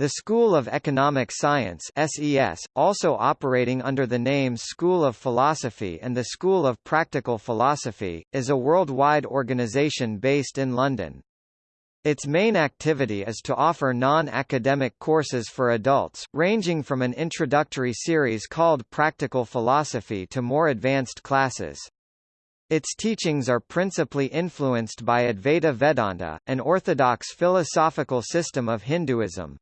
The School of Economic Science SES, also operating under the names School of Philosophy and the School of Practical Philosophy, is a worldwide organization based in London. Its main activity is to offer non-academic courses for adults, ranging from an introductory series called Practical Philosophy to more advanced classes. Its teachings are principally influenced by Advaita Vedanta, an orthodox philosophical system of Hinduism.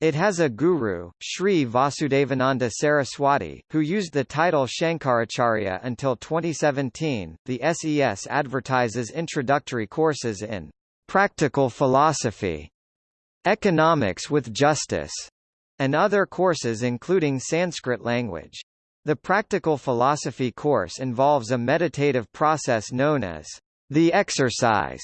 It has a guru, Sri Vasudevananda Saraswati, who used the title Shankaracharya until 2017. The SES advertises introductory courses in practical philosophy, economics with justice, and other courses including Sanskrit language. The practical philosophy course involves a meditative process known as the exercise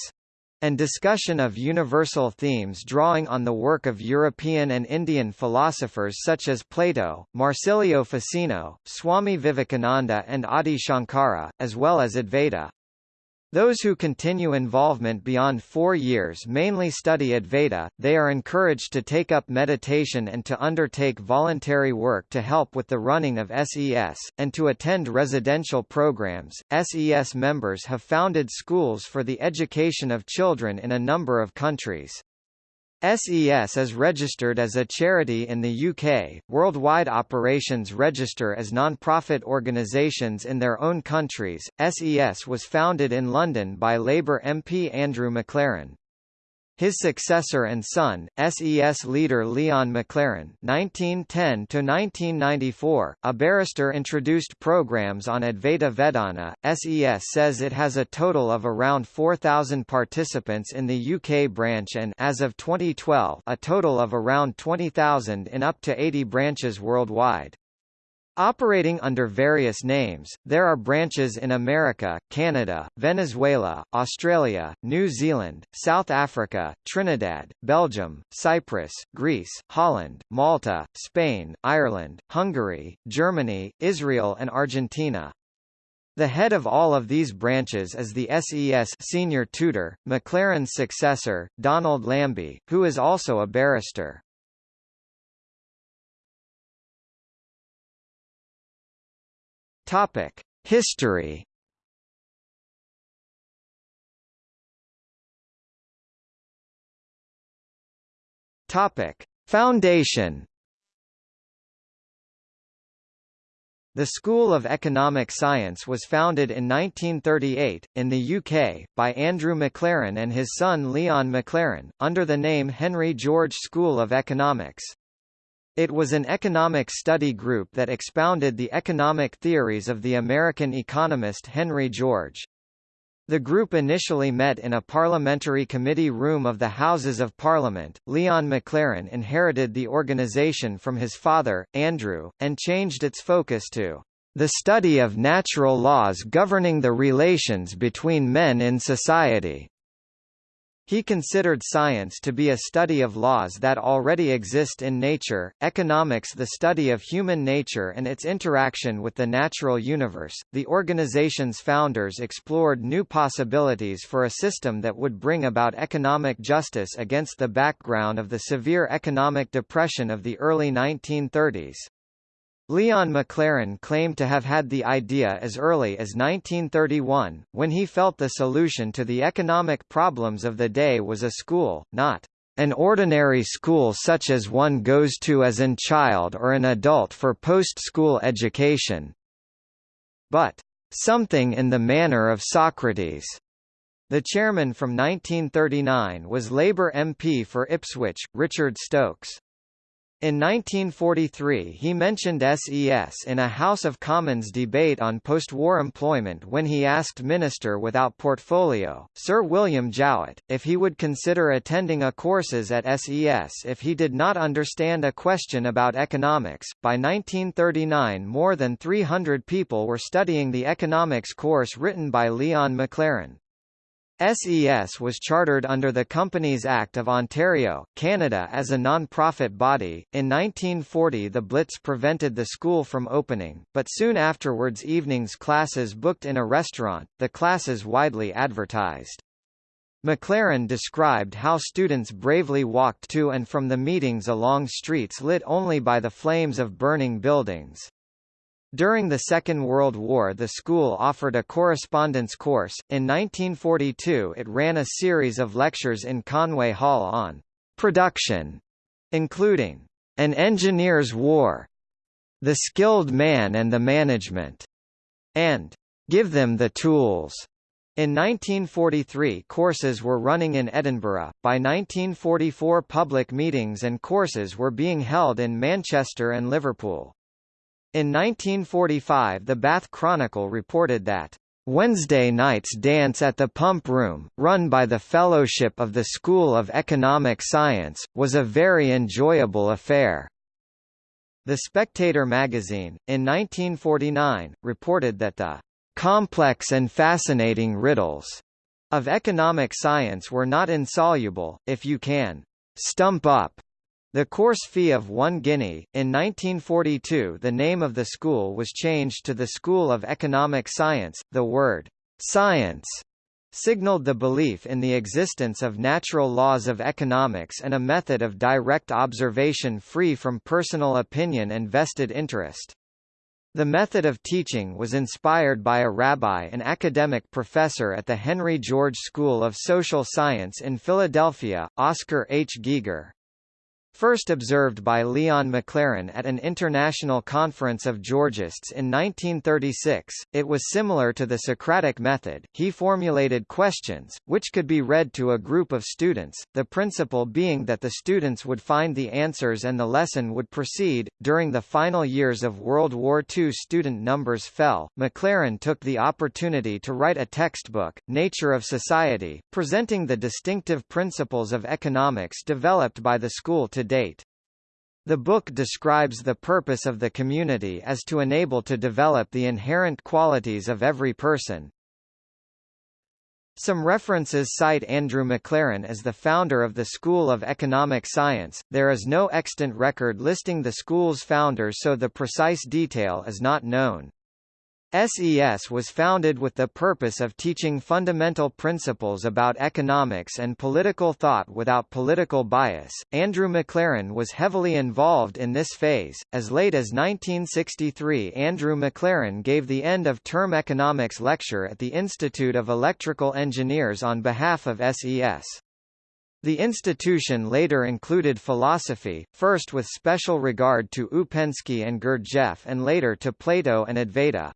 and discussion of universal themes drawing on the work of European and Indian philosophers such as Plato, Marsilio Ficino, Swami Vivekananda and Adi Shankara, as well as Advaita. Those who continue involvement beyond four years mainly study Advaita, they are encouraged to take up meditation and to undertake voluntary work to help with the running of SES, and to attend residential programs. SES members have founded schools for the education of children in a number of countries. SES is registered as a charity in the UK. Worldwide operations register as non-profit organisations in their own countries. SES was founded in London by Labour MP Andrew McLaren. His successor and son, SES leader Leon McLaren (1910–1994), a barrister, introduced programs on Advaita Vedanta. SES says it has a total of around 4,000 participants in the UK branch and, as of 2012, a total of around 20,000 in up to 80 branches worldwide. Operating under various names, there are branches in America, Canada, Venezuela, Australia, New Zealand, South Africa, Trinidad, Belgium, Cyprus, Greece, Holland, Malta, Spain, Ireland, Hungary, Germany, Israel and Argentina. The head of all of these branches is the SES senior tutor, McLaren's successor, Donald Lambie, who is also a barrister. Topic: History. Topic: Foundation. The School of Economic Science was founded in 1938, in the UK, by Andrew McLaren and his son Leon McLaren, under the name Henry George School of Economics. It was an economic study group that expounded the economic theories of the American economist Henry George. The group initially met in a parliamentary committee room of the Houses of Parliament. Leon McLaren inherited the organization from his father, Andrew, and changed its focus to the study of natural laws governing the relations between men in society. He considered science to be a study of laws that already exist in nature, economics the study of human nature and its interaction with the natural universe. The organization's founders explored new possibilities for a system that would bring about economic justice against the background of the severe economic depression of the early 1930s. Leon McLaren claimed to have had the idea as early as 1931, when he felt the solution to the economic problems of the day was a school, not an ordinary school such as one goes to as an child or an adult for post-school education, but something in the manner of Socrates. The chairman from 1939 was Labour MP for Ipswich, Richard Stokes. In 1943 he mentioned SES in a House of Commons debate on post-war employment when he asked Minister without portfolio, Sir William Jowett, if he would consider attending a courses at SES if he did not understand a question about economics. By 1939 more than 300 people were studying the economics course written by Leon McLaren. SES was chartered under the Companies Act of Ontario, Canada as a non-profit body. In 1940 the Blitz prevented the school from opening, but soon afterwards evenings classes booked in a restaurant, the classes widely advertised. McLaren described how students bravely walked to and from the meetings along streets lit only by the flames of burning buildings. During the Second World War the school offered a correspondence course. In 1942 it ran a series of lectures in Conway Hall on production, including An Engineer's War, The Skilled Man and the Management, and Give Them the Tools. In 1943 courses were running in Edinburgh, by 1944 public meetings and courses were being held in Manchester and Liverpool. In 1945 the Bath Chronicle reported that Wednesday night's dance at the Pump Room, run by the Fellowship of the School of Economic Science, was a very enjoyable affair. The Spectator magazine, in 1949, reported that the complex and fascinating riddles of economic science were not insoluble, if you can stump up the course fee of one guinea. In 1942 the name of the school was changed to the School of Economic Science. The word science signaled the belief in the existence of natural laws of economics and a method of direct observation free from personal opinion and vested interest. The method of teaching was inspired by a rabbi and academic professor at the Henry George School of Social Science in Philadelphia, Oscar H. Geiger. First observed by Leon McLaren at an international conference of Georgists in 1936, it was similar to the Socratic method. He formulated questions, which could be read to a group of students, the principle being that the students would find the answers and the lesson would proceed. During the final years of World War II, student numbers fell. McLaren took the opportunity to write a textbook, Nature of Society, presenting the distinctive principles of economics developed by the school to date. The book describes the purpose of the community as to enable to develop the inherent qualities of every person. Some references cite Andrew McLaren as the founder of the School of Economic Science. There is no extant record listing the school's founders so the precise detail is not known. SES was founded with the purpose of teaching fundamental principles about economics and political thought without political bias. Andrew McLaren was heavily involved in this phase. As late as 1963, Andrew McLaren gave the end of term economics lecture at the Institute of Electrical Engineers on behalf of SES. The institution later included philosophy, first with special regard to Ouspensky and Gurdjieff and later to Plato and Advaita.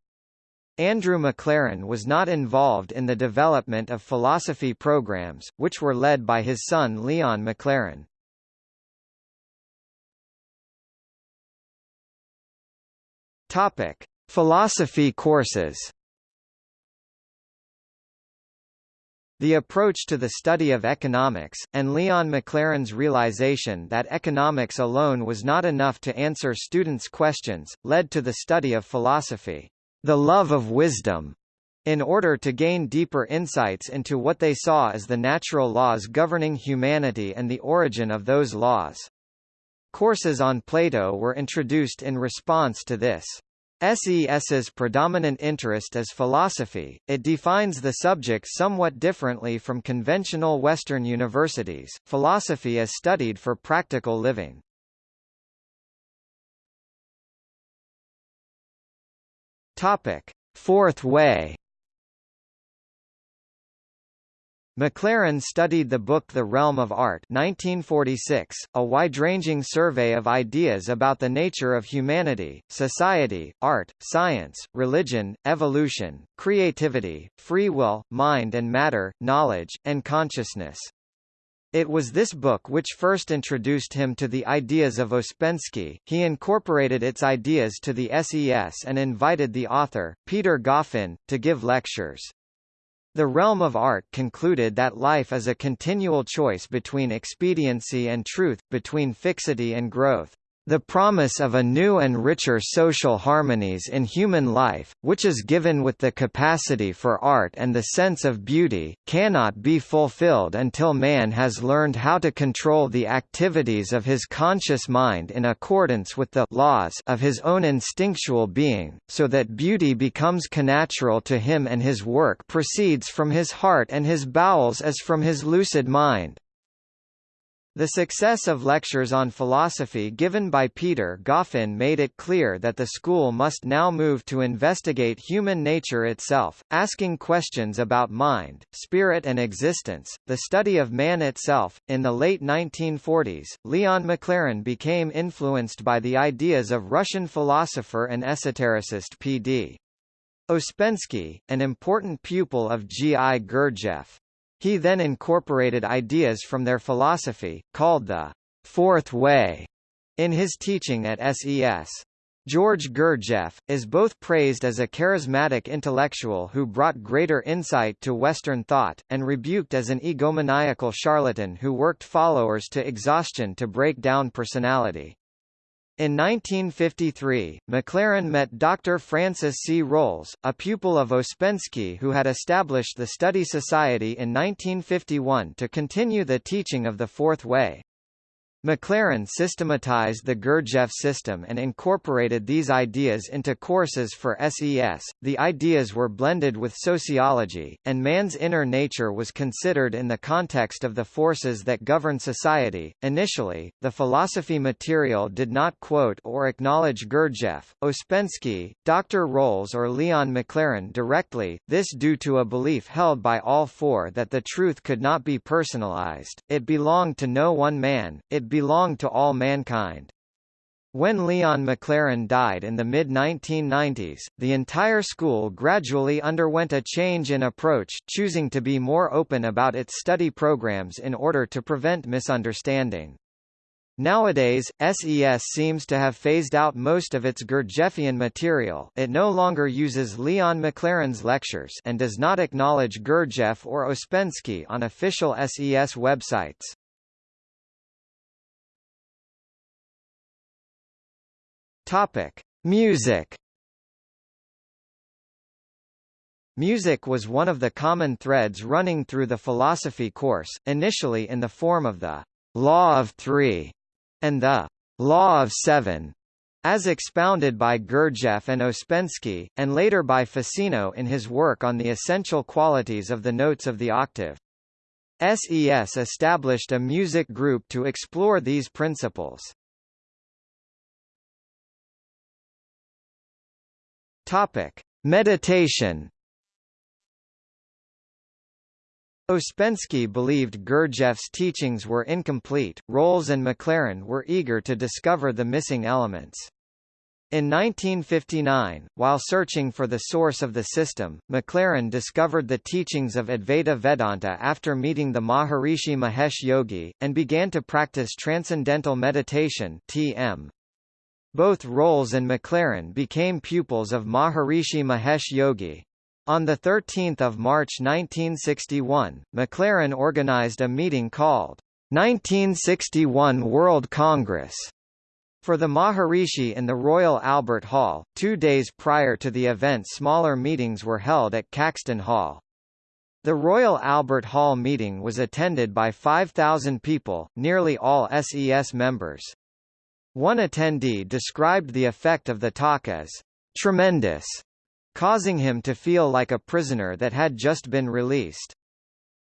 Andrew McLaren was not involved in the development of philosophy programs, which were led by his son Leon McLaren. Topic: Philosophy courses. The approach to the study of economics, and Leon McLaren's realization that economics alone was not enough to answer students' questions, led to the study of philosophy the love of wisdom, in order to gain deeper insights into what they saw as the natural laws governing humanity and the origin of those laws. Courses on Plato were introduced in response to this. SES's predominant interest is philosophy, it defines the subject somewhat differently from conventional Western universities, philosophy is studied for practical living. Topic: Fourth Way. McLaren studied the book The Realm of Art 1946, a wide-ranging survey of ideas about the nature of humanity, society, art, science, religion, evolution, creativity, free will, mind and matter, knowledge, and consciousness. It was this book which first introduced him to the ideas of Ouspensky. He incorporated its ideas to the SES and invited the author, Peter Goffin, to give lectures. The realm of art concluded that life is a continual choice between expediency and truth, between fixity and growth. The promise of a new and richer social harmonies in human life, which is given with the capacity for art and the sense of beauty, cannot be fulfilled until man has learned how to control the activities of his conscious mind in accordance with the laws of his own instinctual being, so that beauty becomes connatural to him and his work proceeds from his heart and his bowels as from his lucid mind. The success of lectures on philosophy given by Peter Goffin made it clear that the school must now move to investigate human nature itself, asking questions about mind, spirit, and existence, the study of man itself. In the late 1940s, Leon McLaren became influenced by the ideas of Russian philosopher and esotericist P.D. Ouspensky, an important pupil of G. I. Gurdjieff. He then incorporated ideas from their philosophy, called the Fourth Way, in his teaching at SES. George Gurdjieff, is both praised as a charismatic intellectual who brought greater insight to Western thought, and rebuked as an egomaniacal charlatan who worked followers to exhaustion to break down personality. In 1953, McLaren met Dr. Francis C. Rolls, a pupil of Ouspensky who had established the Study Society in 1951 to continue the teaching of the Fourth Way. McLaren systematized the Gurdjieff system and incorporated these ideas into courses for SES. The ideas were blended with sociology, and man's inner nature was considered in the context of the forces that govern society. Initially, the philosophy material did not quote or acknowledge Gurdjieff, Ouspensky, Dr. Rolls, or Leon McLaren directly, this due to a belief held by all four that the truth could not be personalized, it belonged to no one man, it belonged to all mankind. When Leon McLaren died in the mid-1990s, the entire school gradually underwent a change in approach, choosing to be more open about its study programs in order to prevent misunderstanding. Nowadays, SES seems to have phased out most of its Gurdjieffian material it no longer uses Leon McLaren's lectures and does not acknowledge Gurdjieff or Ouspensky on official SES websites. Topic: Music. Music was one of the common threads running through the philosophy course, initially in the form of the Law of Three and the Law of Seven, as expounded by Gurdjieff and Ouspensky, and later by Ficino in his work on the essential qualities of the notes of the octave. SES established a music group to explore these principles. Topic: Meditation. Ouspensky believed Gurdjieff's teachings were incomplete. Rolls and McLaren were eager to discover the missing elements. In 1959, while searching for the source of the system, McLaren discovered the teachings of Advaita Vedanta after meeting the Maharishi Mahesh Yogi, and began to practice Transcendental Meditation TM. Both Rolls and McLaren became pupils of Maharishi Mahesh Yogi. On 13 March 1961, McLaren organized a meeting called 1961 World Congress for the Maharishi in the Royal Albert Hall. Two days prior to the event smaller meetings were held at Caxton Hall. The Royal Albert Hall meeting was attended by 5,000 people, nearly all SES members. One attendee described the effect of the talk as tremendous, causing him to feel like a prisoner that had just been released.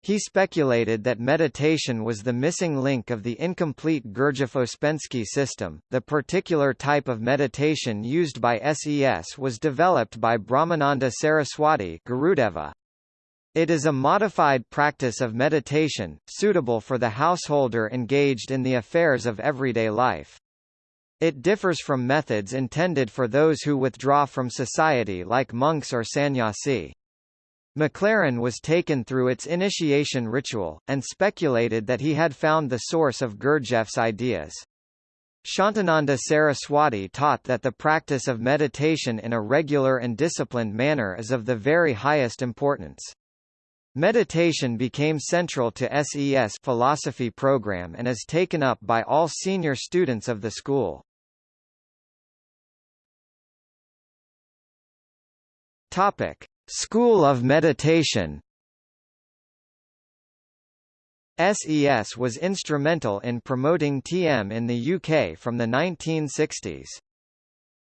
He speculated that meditation was the missing link of the incomplete Gurdjieff-Ouspensky system. The particular type of meditation used by SES was developed by Brahmananda Saraswati Gurudeva. It is a modified practice of meditation, suitable for the householder engaged in the affairs of everyday life. It differs from methods intended for those who withdraw from society like monks or sannyasi. McLaren was taken through its initiation ritual, and speculated that he had found the source of Gurdjieff's ideas. Shantananda Saraswati taught that the practice of meditation in a regular and disciplined manner is of the very highest importance. Meditation became central to SES philosophy program and is taken up by all senior students of the school. Topic: School of Meditation. SES was instrumental in promoting TM in the UK from the 1960s.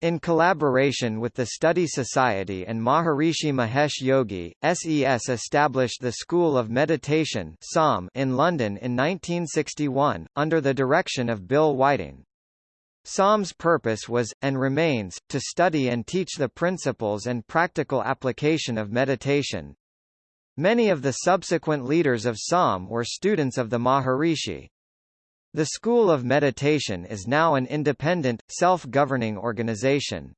In collaboration with the Study Society and Maharishi Mahesh Yogi, SES established the School of Meditation in London in 1961, under the direction of Bill Whiting. SOM's purpose was, and remains, to study and teach the principles and practical application of meditation. Many of the subsequent leaders of SOM were students of the Maharishi. The School of Meditation is now an independent, self-governing organization.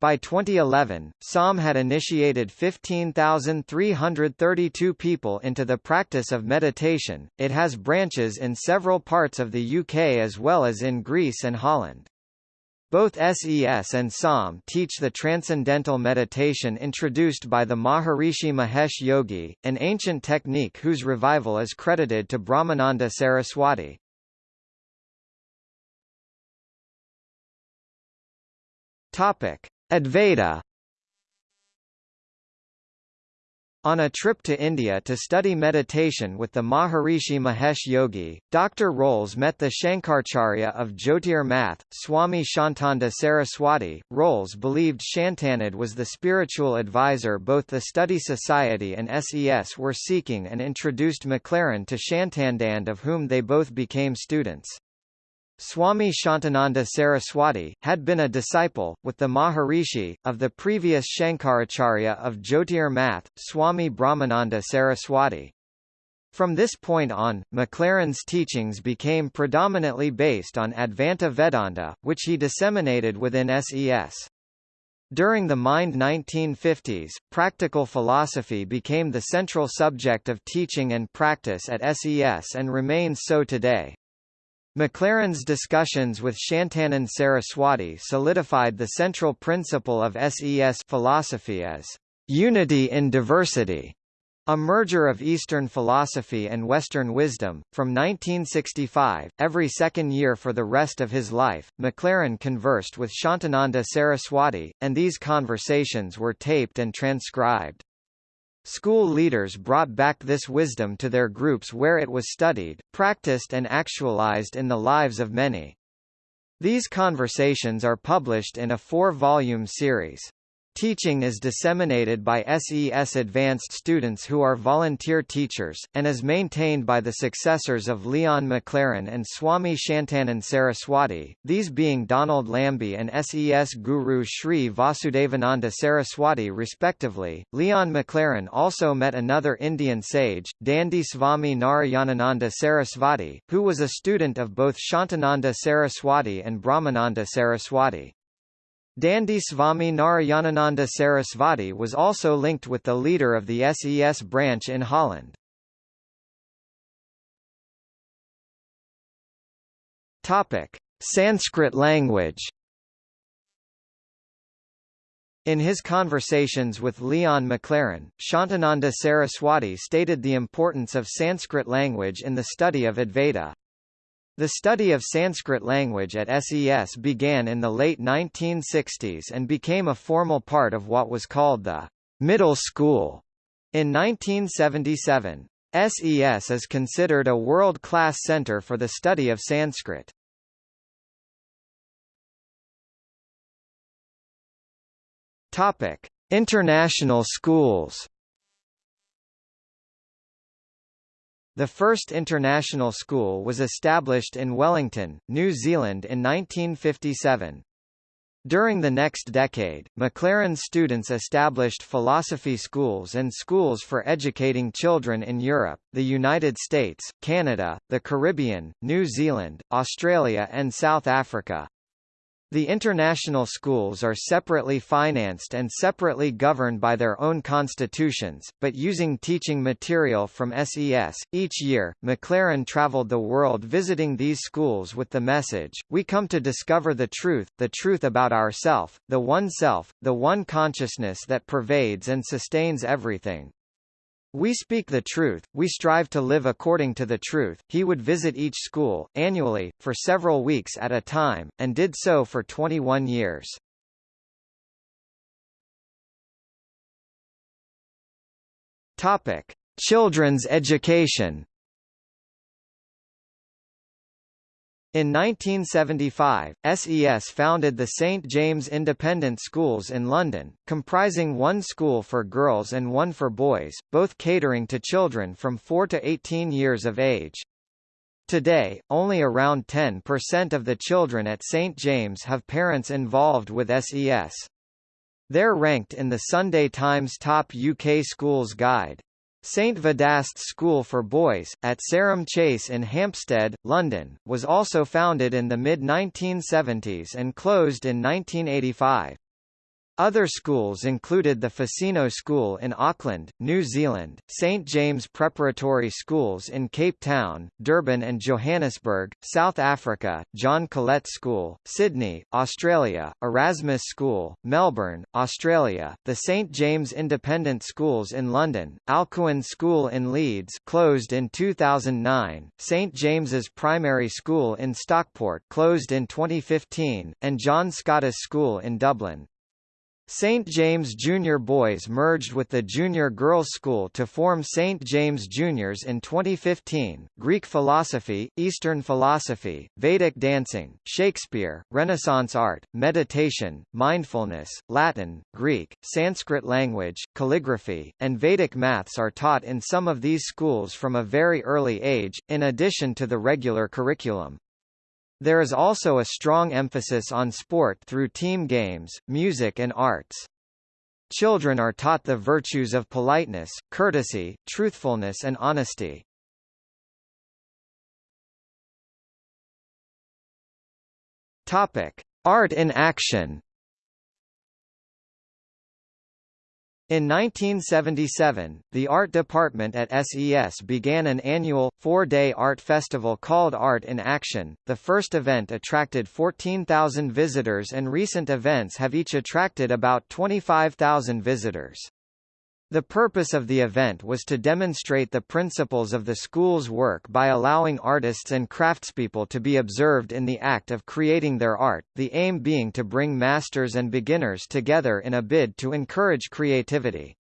By 2011, SOM had initiated 15,332 people into the practice of meditation. It has branches in several parts of the UK as well as in Greece and Holland. Both SES and SOM teach the transcendental meditation introduced by the Maharishi Mahesh Yogi, an ancient technique whose revival is credited to Brahmananda Saraswati. Topic: Advaita On a trip to India to study meditation with the Maharishi Mahesh Yogi, Dr. Rolls met the Shankaracharya of Jyotir Math, Swami Shantanda Saraswati. Rolls believed Shantanand was the spiritual advisor both the Study Society and SES were seeking and introduced McLaren to Shantanand of whom they both became students. Swami Shantananda Saraswati, had been a disciple, with the Maharishi, of the previous Shankaracharya of Jyotir Math, Swami Brahmananda Saraswati. From this point on, Maclaren's teachings became predominantly based on Advaita Vedanta, which he disseminated within SES. During the Mind 1950s, practical philosophy became the central subject of teaching and practice at SES and remains so today. Maclaren's discussions with Shantanand Saraswati solidified the central principle of SES philosophy as unity in diversity, a merger of Eastern philosophy and Western wisdom. From 1965, every second year for the rest of his life, McLaren conversed with Shantananda Saraswati, and these conversations were taped and transcribed. School leaders brought back this wisdom to their groups where it was studied, practiced and actualized in the lives of many. These conversations are published in a four-volume series. Teaching is disseminated by SES advanced students who are volunteer teachers, and is maintained by the successors of Leon McLaren and Swami Shantanand Saraswati, these being Donald Lambie and SES guru Sri Vasudevananda Saraswati respectively. Leon McLaren also met another Indian sage, Dandi Swami Narayanananda Saraswati, who was a student of both Shantananda Saraswati and Brahmananda Saraswati. Dandi Swami Narayanananda Sarasvati was also linked with the leader of the SES branch in Holland. Topic: Sanskrit language. In his conversations with Leon Maclaren, Shantananda Saraswati stated the importance of Sanskrit language in the study of Advaita. The study of Sanskrit language at SES began in the late 1960s and became a formal part of what was called the middle school. In 1977, SES is considered a world-class center for the study of Sanskrit. Topic: International schools. The first international school was established in Wellington, New Zealand in 1957. During the next decade, Maclaren students established philosophy schools and schools for educating children in Europe, the United States, Canada, the Caribbean, New Zealand, Australia and South Africa. The international schools are separately financed and separately governed by their own constitutions, but using teaching material from SES. Each year, McLaren traveled the world visiting these schools with the message, We come to discover the truth, the truth about ourself, the one self, the one consciousness that pervades and sustains everything. We speak the truth, we strive to live according to the truth. He would visit each school, annually, for several weeks at a time, and did so for 21 years. Topic. Children's education In 1975, SES founded the St James Independent Schools in London, comprising one school for girls and one for boys, both catering to children from 4 to 18 years of age. Today, only around 10% of the children at St James have parents involved with SES. They're ranked in the Sunday Times Top UK Schools Guide. St Vedast School for Boys, at Sarum Chase in Hampstead, London, was also founded in the mid-1970s and closed in 1985. Other schools included the Ficino School in Auckland, New Zealand, St James Preparatory Schools in Cape Town, Durban and Johannesburg, South Africa, John Colet School, Sydney, Australia, Erasmus School, Melbourne, Australia, the St James Independent Schools in London, Alcuin School in Leeds closed in 2009, St James's Primary School in Stockport closed in 2015, and John Scottus School in Dublin. St. James Junior Boys merged with the Junior Girls School to form St. James Juniors in 2015. Greek philosophy, Eastern philosophy, Vedic dancing, Shakespeare, Renaissance art, meditation, mindfulness, Latin, Greek, Sanskrit language, calligraphy, and Vedic maths are taught in some of these schools from a very early age, in addition to the regular curriculum. There is also a strong emphasis on sport through team games, music and arts. Children are taught the virtues of politeness, courtesy, truthfulness and honesty. Topic: Art in action. In 1977, the art department at SES began an annual, four-day art festival called Art in Action. The first event attracted 14,000 visitors and recent events have each attracted about 25,000 visitors. The purpose of the event was to demonstrate the principles of the school's work by allowing artists and craftspeople to be observed in the act of creating their art, the aim being to bring masters and beginners together in a bid to encourage creativity.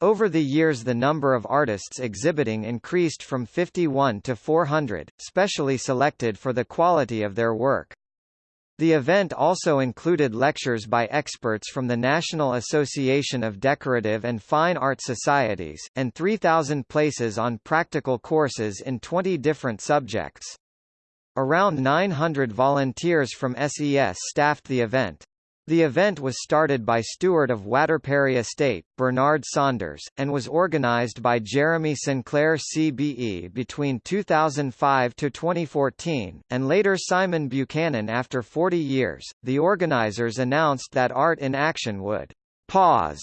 Over the years the number of artists exhibiting increased from 51 to 400, specially selected for the quality of their work. The event also included lectures by experts from the National Association of Decorative and Fine Art Societies, and 3,000 places on practical courses in 20 different subjects. Around 900 volunteers from SES staffed the event. The event was started by steward of Waterperry Estate, Bernard Saunders, and was organized by Jeremy Sinclair CBE between 2005 to 2014, and later Simon Buchanan after 40 years. The organizers announced that Art in Action would pause,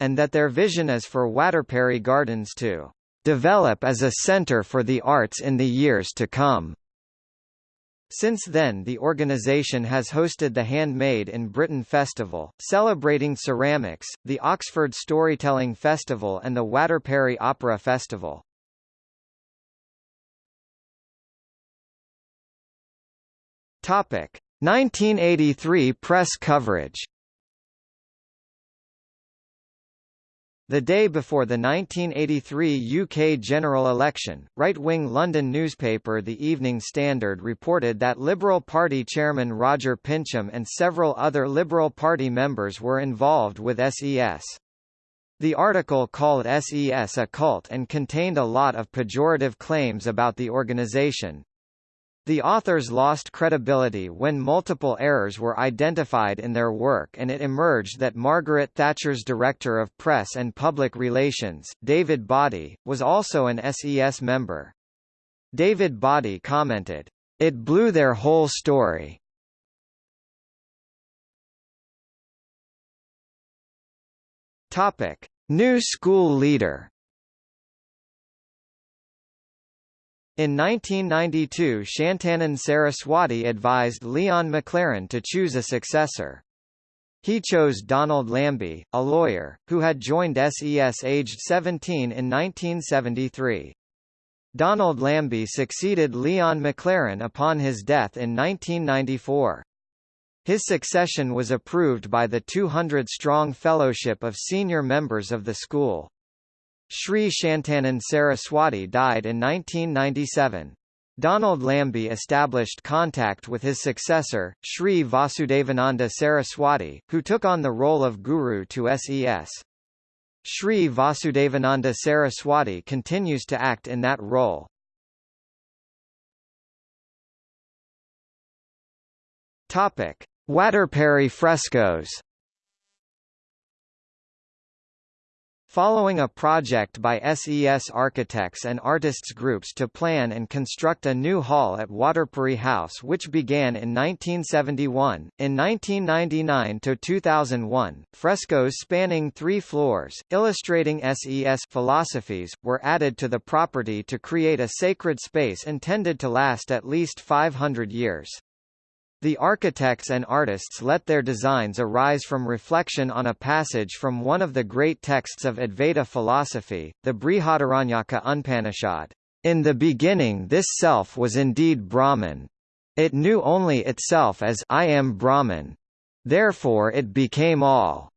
and that their vision is for Waterperry Gardens to develop as a center for the arts in the years to come. Since then the organisation has hosted the Handmade in Britain Festival, celebrating ceramics, the Oxford Storytelling Festival and the Waterperry Opera Festival. Topic: 1983 press coverage The day before the 1983 UK general election, right-wing London newspaper The Evening Standard reported that Liberal Party chairman Roger Pincham and several other Liberal Party members were involved with SES. The article called SES a cult and contained a lot of pejorative claims about the organisation, the authors lost credibility when multiple errors were identified in their work and it emerged that Margaret Thatcher's Director of Press and Public Relations, David Boddy, was also an SES member. David Boddy commented, "...it blew their whole story." New school leader In 1992 Shantanan Saraswati advised Leon McLaren to choose a successor. He chose Donald Lambie, a lawyer, who had joined SES aged 17 in 1973. Donald Lambie succeeded Leon McLaren upon his death in 1994. His succession was approved by the 200-strong fellowship of senior members of the school. Sri Shantanand Saraswati died in 1997. Donald Lambie established contact with his successor, Sri Vasudevananda Saraswati, who took on the role of guru to SES. Sri Vasudevananda Saraswati continues to act in that role. Topic: Waterperry frescoes. Following a project by SES architects and artists groups to plan and construct a new hall at Waterperry House which began in 1971, in 1999–2001, frescoes spanning three floors, illustrating SES philosophies, were added to the property to create a sacred space intended to last at least 500 years. The architects and artists let their designs arise from reflection on a passage from one of the great texts of Advaita philosophy, the Brihadaranyaka Upanishad. In the beginning this self was indeed Brahman. It knew only itself as I am Brahman. Therefore it became all.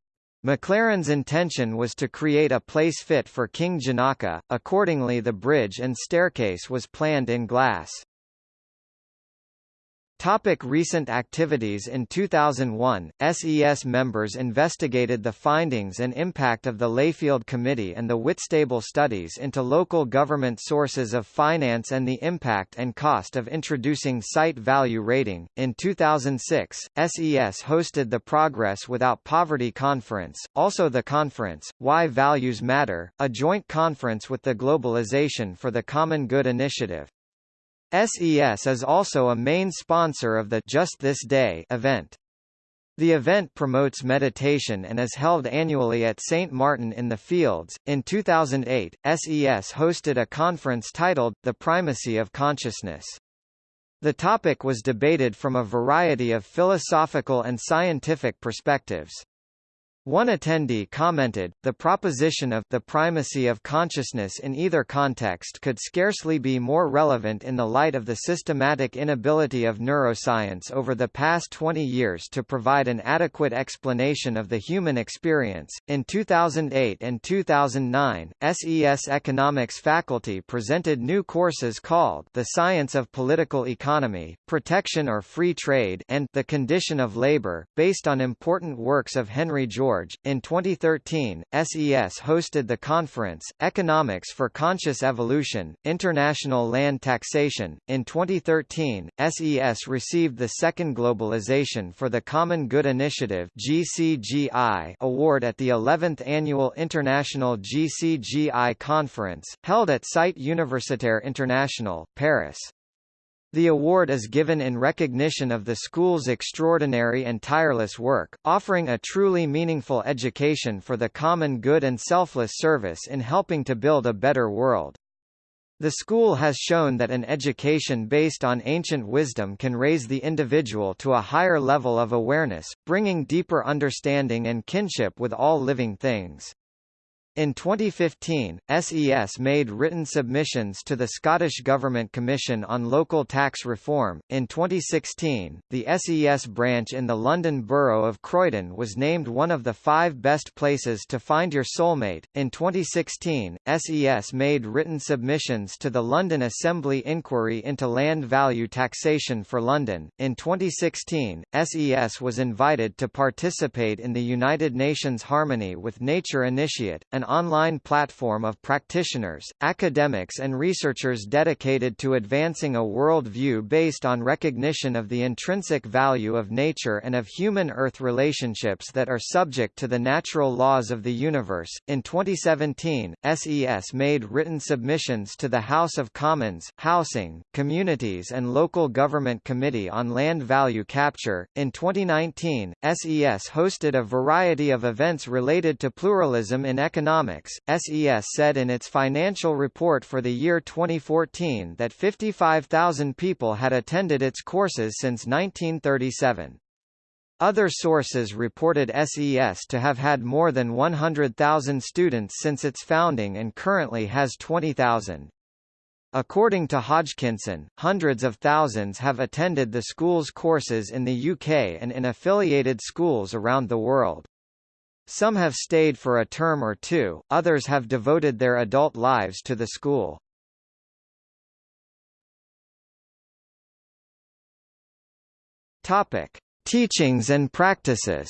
Maclaren's intention was to create a place fit for King Janaka, accordingly the bridge and staircase was planned in glass. Topic recent activities In 2001, SES members investigated the findings and impact of the Layfield Committee and the Whitstable studies into local government sources of finance and the impact and cost of introducing site value rating. In 2006, SES hosted the Progress Without Poverty Conference, also the conference, Why Values Matter, a joint conference with the Globalization for the Common Good initiative. SES is also a main sponsor of the Just This Day event. The event promotes meditation and is held annually at St. Martin in the Fields. In 2008, SES hosted a conference titled, The Primacy of Consciousness. The topic was debated from a variety of philosophical and scientific perspectives. One attendee commented, the proposition of the primacy of consciousness in either context could scarcely be more relevant in the light of the systematic inability of neuroscience over the past 20 years to provide an adequate explanation of the human experience. In 2008 and 2009, SES Economics faculty presented new courses called The Science of Political Economy, Protection or Free Trade and The Condition of Labor, based on important works of Henry George George. In 2013, SES hosted the conference, Economics for Conscious Evolution, International Land Taxation. In 2013, SES received the second Globalization for the Common Good Initiative GCGI award at the 11th Annual International GCGI Conference, held at Cité Universitaire International, Paris. The award is given in recognition of the school's extraordinary and tireless work, offering a truly meaningful education for the common good and selfless service in helping to build a better world. The school has shown that an education based on ancient wisdom can raise the individual to a higher level of awareness, bringing deeper understanding and kinship with all living things. In 2015, SES made written submissions to the Scottish Government Commission on Local Tax Reform. In 2016, the SES branch in the London Borough of Croydon was named one of the five best places to find your soulmate. In 2016, SES made written submissions to the London Assembly inquiry into land value taxation for London. In 2016, SES was invited to participate in the United Nations Harmony with Nature Initiate, an an online platform of practitioners, academics and researchers dedicated to advancing a world view based on recognition of the intrinsic value of nature and of human-Earth relationships that are subject to the natural laws of the universe. In 2017, SES made written submissions to the House of Commons, Housing, Communities and Local Government Committee on Land Value Capture. In 2019, SES hosted a variety of events related to pluralism in economics Economics, SES said in its financial report for the year 2014 that 55,000 people had attended its courses since 1937. Other sources reported SES to have had more than 100,000 students since its founding and currently has 20,000. According to Hodgkinson, hundreds of thousands have attended the school's courses in the UK and in affiliated schools around the world. Some have stayed for a term or two, others have devoted their adult lives to the school. Topic: Teachings and practices.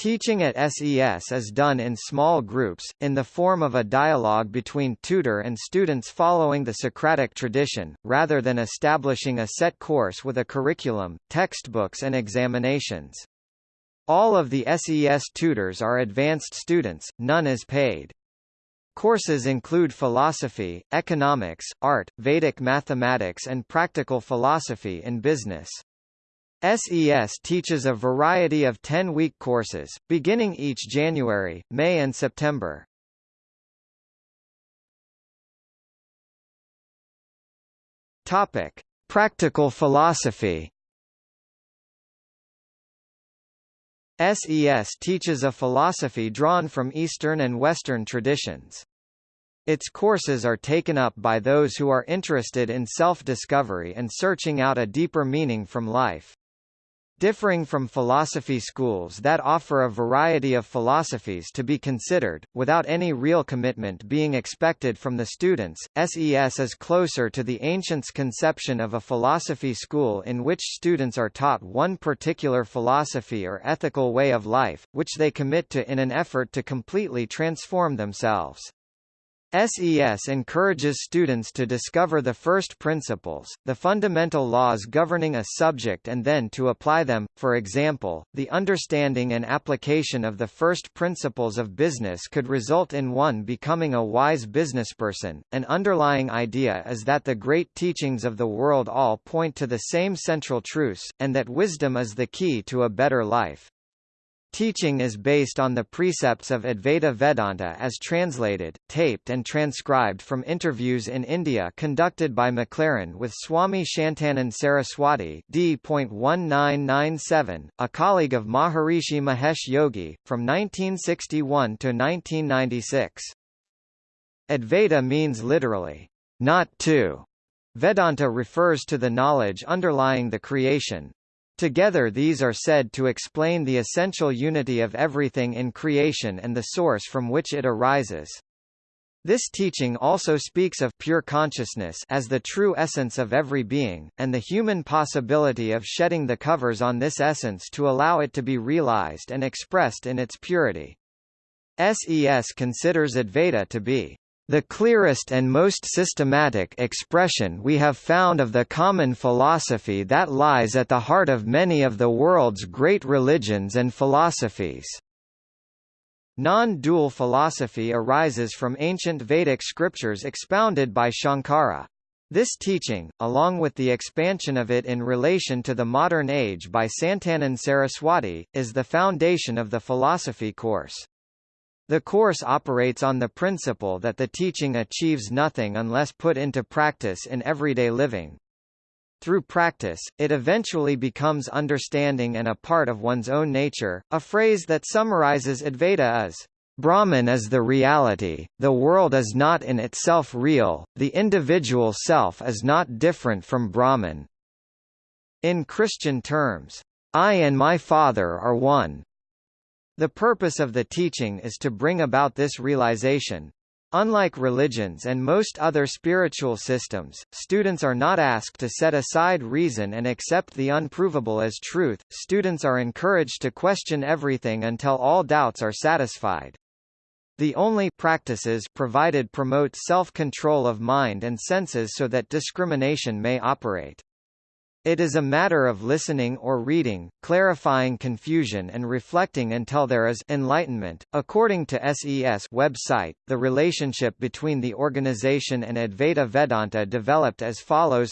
Teaching at SES is done in small groups, in the form of a dialogue between tutor and students following the Socratic tradition, rather than establishing a set course with a curriculum, textbooks and examinations. All of the SES tutors are advanced students, none is paid. Courses include philosophy, economics, art, Vedic mathematics and practical philosophy in business. SES teaches a variety of 10-week courses, beginning each January, May and September. Topic: Practical philosophy. SES teaches a philosophy drawn from Eastern and Western traditions. Its courses are taken up by those who are interested in self-discovery and searching out a deeper meaning from life. Differing from philosophy schools that offer a variety of philosophies to be considered, without any real commitment being expected from the students, SES is closer to the ancients' conception of a philosophy school in which students are taught one particular philosophy or ethical way of life, which they commit to in an effort to completely transform themselves. SES encourages students to discover the first principles, the fundamental laws governing a subject and then to apply them, for example, the understanding and application of the first principles of business could result in one becoming a wise businessperson. An underlying idea is that the great teachings of the world all point to the same central truths, and that wisdom is the key to a better life. Teaching is based on the precepts of Advaita Vedanta as translated, taped and transcribed from interviews in India conducted by MacLaren with Swami Shantanand Saraswati D.1997, a colleague of Maharishi Mahesh Yogi, from 1961 to 1996. Advaita means literally, not two. Vedanta refers to the knowledge underlying the creation, Together these are said to explain the essential unity of everything in creation and the source from which it arises. This teaching also speaks of pure consciousness as the true essence of every being, and the human possibility of shedding the covers on this essence to allow it to be realized and expressed in its purity. SES considers Advaita to be the clearest and most systematic expression we have found of the common philosophy that lies at the heart of many of the world's great religions and philosophies. Non-dual philosophy arises from ancient Vedic scriptures expounded by Shankara. This teaching, along with the expansion of it in relation to the modern age by Shantanand Saraswati, is the foundation of the philosophy course. The course operates on the principle that the teaching achieves nothing unless put into practice in everyday living. Through practice, it eventually becomes understanding and a part of one's own nature. A phrase that summarizes Advaita is, Brahman is the reality, the world is not in itself real, the individual self is not different from Brahman. In Christian terms, I and my Father are one. The purpose of the teaching is to bring about this realization. Unlike religions and most other spiritual systems, students are not asked to set aside reason and accept the unprovable as truth, students are encouraged to question everything until all doubts are satisfied. The only practices provided promote self-control of mind and senses so that discrimination may operate. It is a matter of listening or reading, clarifying confusion and reflecting until there is enlightenment. According to SES website, the relationship between the organization and Advaita Vedanta developed as follows.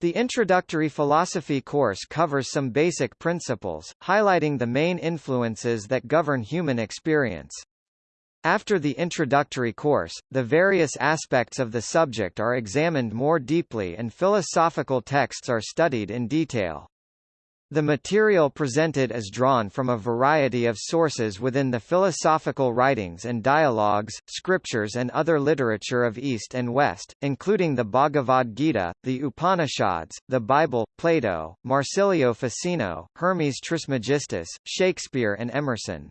The introductory philosophy course covers some basic principles, highlighting the main influences that govern human experience. After the introductory course, the various aspects of the subject are examined more deeply and philosophical texts are studied in detail. The material presented is drawn from a variety of sources within the philosophical writings and dialogues, scriptures and other literature of East and West, including the Bhagavad Gita, the Upanishads, the Bible, Plato, Marsilio Ficino, Hermes Trismegistus, Shakespeare and Emerson.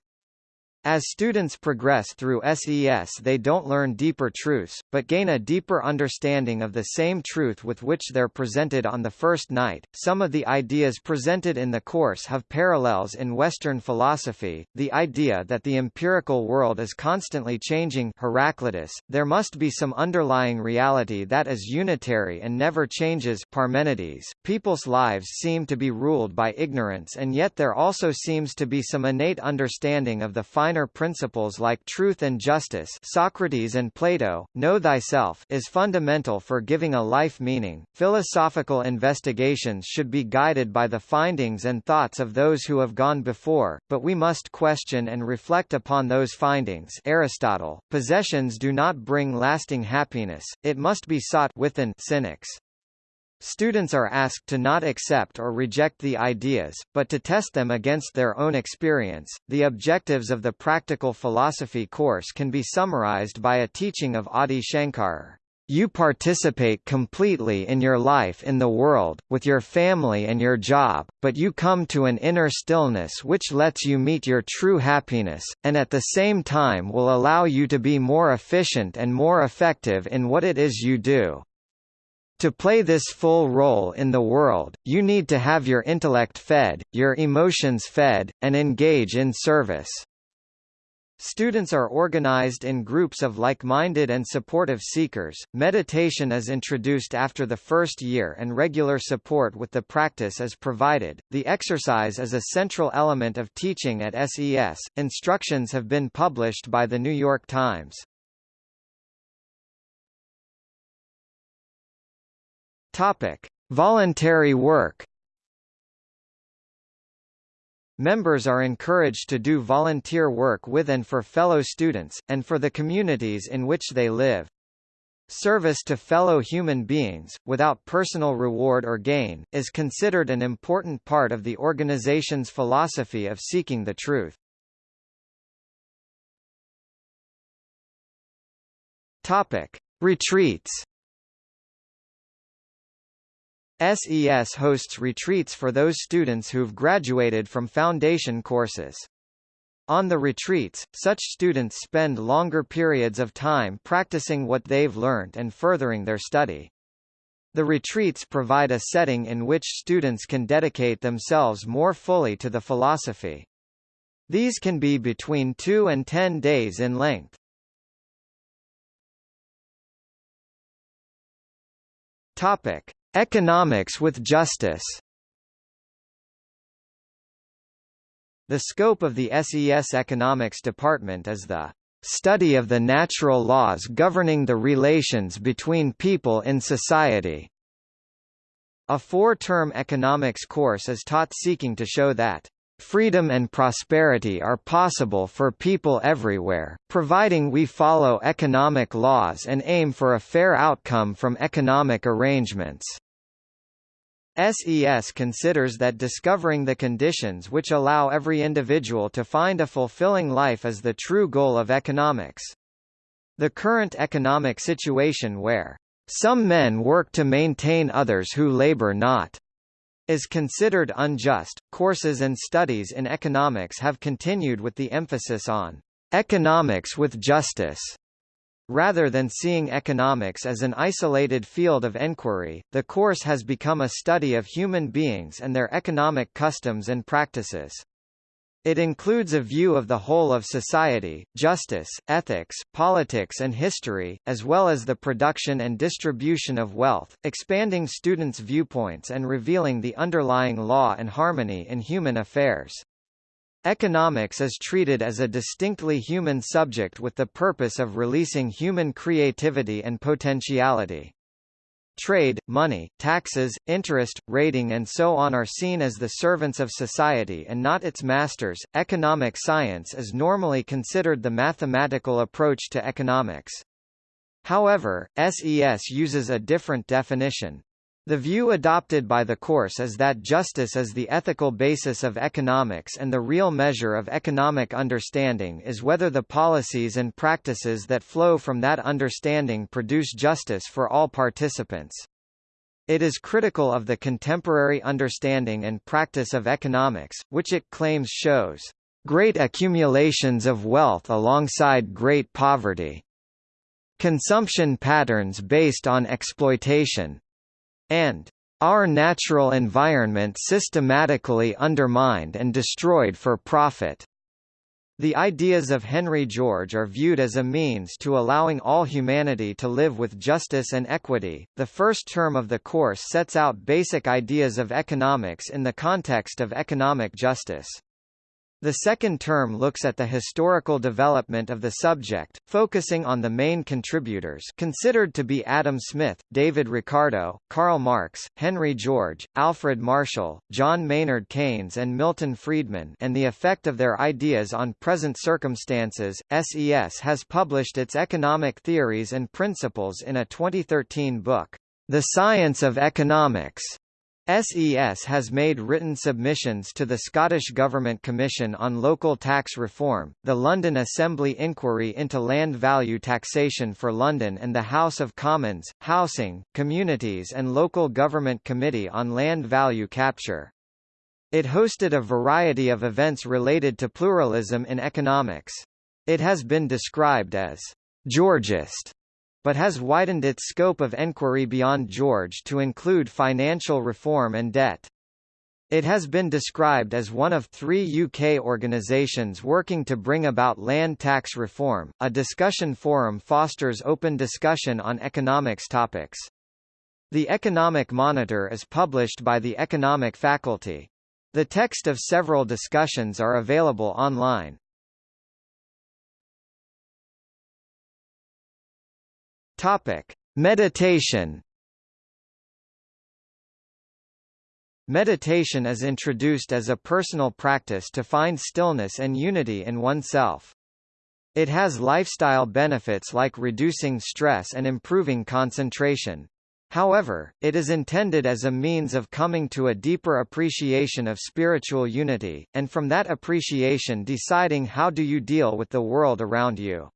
As students progress through SES they don't learn deeper truths, but gain a deeper understanding of the same truth with which they're presented on the first night. Some of the ideas presented in the course have parallels in Western philosophy, the idea that the empirical world is constantly changing Heraclitus, there must be some underlying reality that is unitary and never changes Parmenides. People's lives seem to be ruled by ignorance and yet there also seems to be some innate understanding of the final minor principles like truth and justice Socrates and Plato, know thyself is fundamental for giving a life meaning. Philosophical investigations should be guided by the findings and thoughts of those who have gone before, but we must question and reflect upon those findings Aristotle, possessions do not bring lasting happiness, it must be sought within cynics. Students are asked to not accept or reject the ideas, but to test them against their own experience. The objectives of the practical philosophy course can be summarized by a teaching of Adi Shankar. You participate completely in your life in the world, with your family and your job, but you come to an inner stillness which lets you meet your true happiness, and at the same time will allow you to be more efficient and more effective in what it is you do. To play this full role in the world, you need to have your intellect fed, your emotions fed, and engage in service. Students are organized in groups of like-minded and supportive seekers. Meditation is introduced after the first year and regular support with the practice is provided. The exercise is a central element of teaching at SES. Instructions have been published by the New York Times. Topic: Voluntary work. Members are encouraged to do volunteer work with and for fellow students, and for the communities in which they live. Service to fellow human beings, without personal reward or gain, is considered an important part of the organization's philosophy of seeking the truth. Topic. Retreats SES hosts retreats for those students who've graduated from foundation courses. On the retreats, such students spend longer periods of time practicing what they've learned and furthering their study. The retreats provide a setting in which students can dedicate themselves more fully to the philosophy. These can be between 2 and 10 days in length. Topic: Economics with justice The scope of the SES Economics Department is the study of the natural laws governing the relations between people in society. A four-term economics course is taught seeking to show that Freedom and prosperity are possible for people everywhere, providing we follow economic laws and aim for a fair outcome from economic arrangements. SES considers that discovering the conditions which allow every individual to find a fulfilling life is the true goal of economics. The current economic situation where some men work to maintain others who labor not is considered unjust. Courses and studies in economics have continued with the emphasis on economics with justice. Rather than seeing economics as an isolated field of enquiry, the course has become a study of human beings and their economic customs and practices. It includes a view of the whole of society, justice, ethics, politics and history, as well as the production and distribution of wealth, expanding students' viewpoints and revealing the underlying law and harmony in human affairs. Economics is treated as a distinctly human subject with the purpose of releasing human creativity and potentiality. Trade, money, taxes, interest, rating and so on are seen as the servants of society and not its masters. Economic science is normally considered the mathematical approach to economics. However, SES uses a different definition. The view adopted by the course is that justice is the ethical basis of economics and the real measure of economic understanding is whether the policies and practices that flow from that understanding produce justice for all participants. It is critical of the contemporary understanding and practice of economics, which it claims shows great accumulations of wealth alongside great poverty, consumption patterns based on exploitation, and our natural environment systematically undermined and destroyed for profit. The ideas of Henry George are viewed as a means to allowing all humanity to live with justice and equity. The first term of the course sets out basic ideas of economics in the context of economic justice. The second term looks at the historical development of the subject, focusing on the main contributors considered to be Adam Smith, David Ricardo, Karl Marx, Henry George, Alfred Marshall, John Maynard Keynes and Milton Friedman and the effect of their ideas on present circumstances. SES has published its economic theories and principles in a 2013 book, The Science of Economics. SES has made written submissions to the Scottish Government Commission on Local Tax Reform, the London Assembly Inquiry into Land Value Taxation for London and the House of Commons, Housing, Communities and Local Government Committee on Land Value Capture. It hosted a variety of events related to pluralism in economics. It has been described as Georgist but has widened its scope of enquiry beyond George to include financial reform and debt. It has been described as one of three UK organisations working to bring about land tax reform. A discussion forum fosters open discussion on economics topics. The Economic Monitor is published by the Economic Faculty. The text of several discussions are available online. Topic: Meditation. Meditation is introduced as a personal practice to find stillness and unity in oneself. It has lifestyle benefits like reducing stress and improving concentration. However, it is intended as a means of coming to a deeper appreciation of spiritual unity, and from that appreciation deciding how do you deal with the world around you.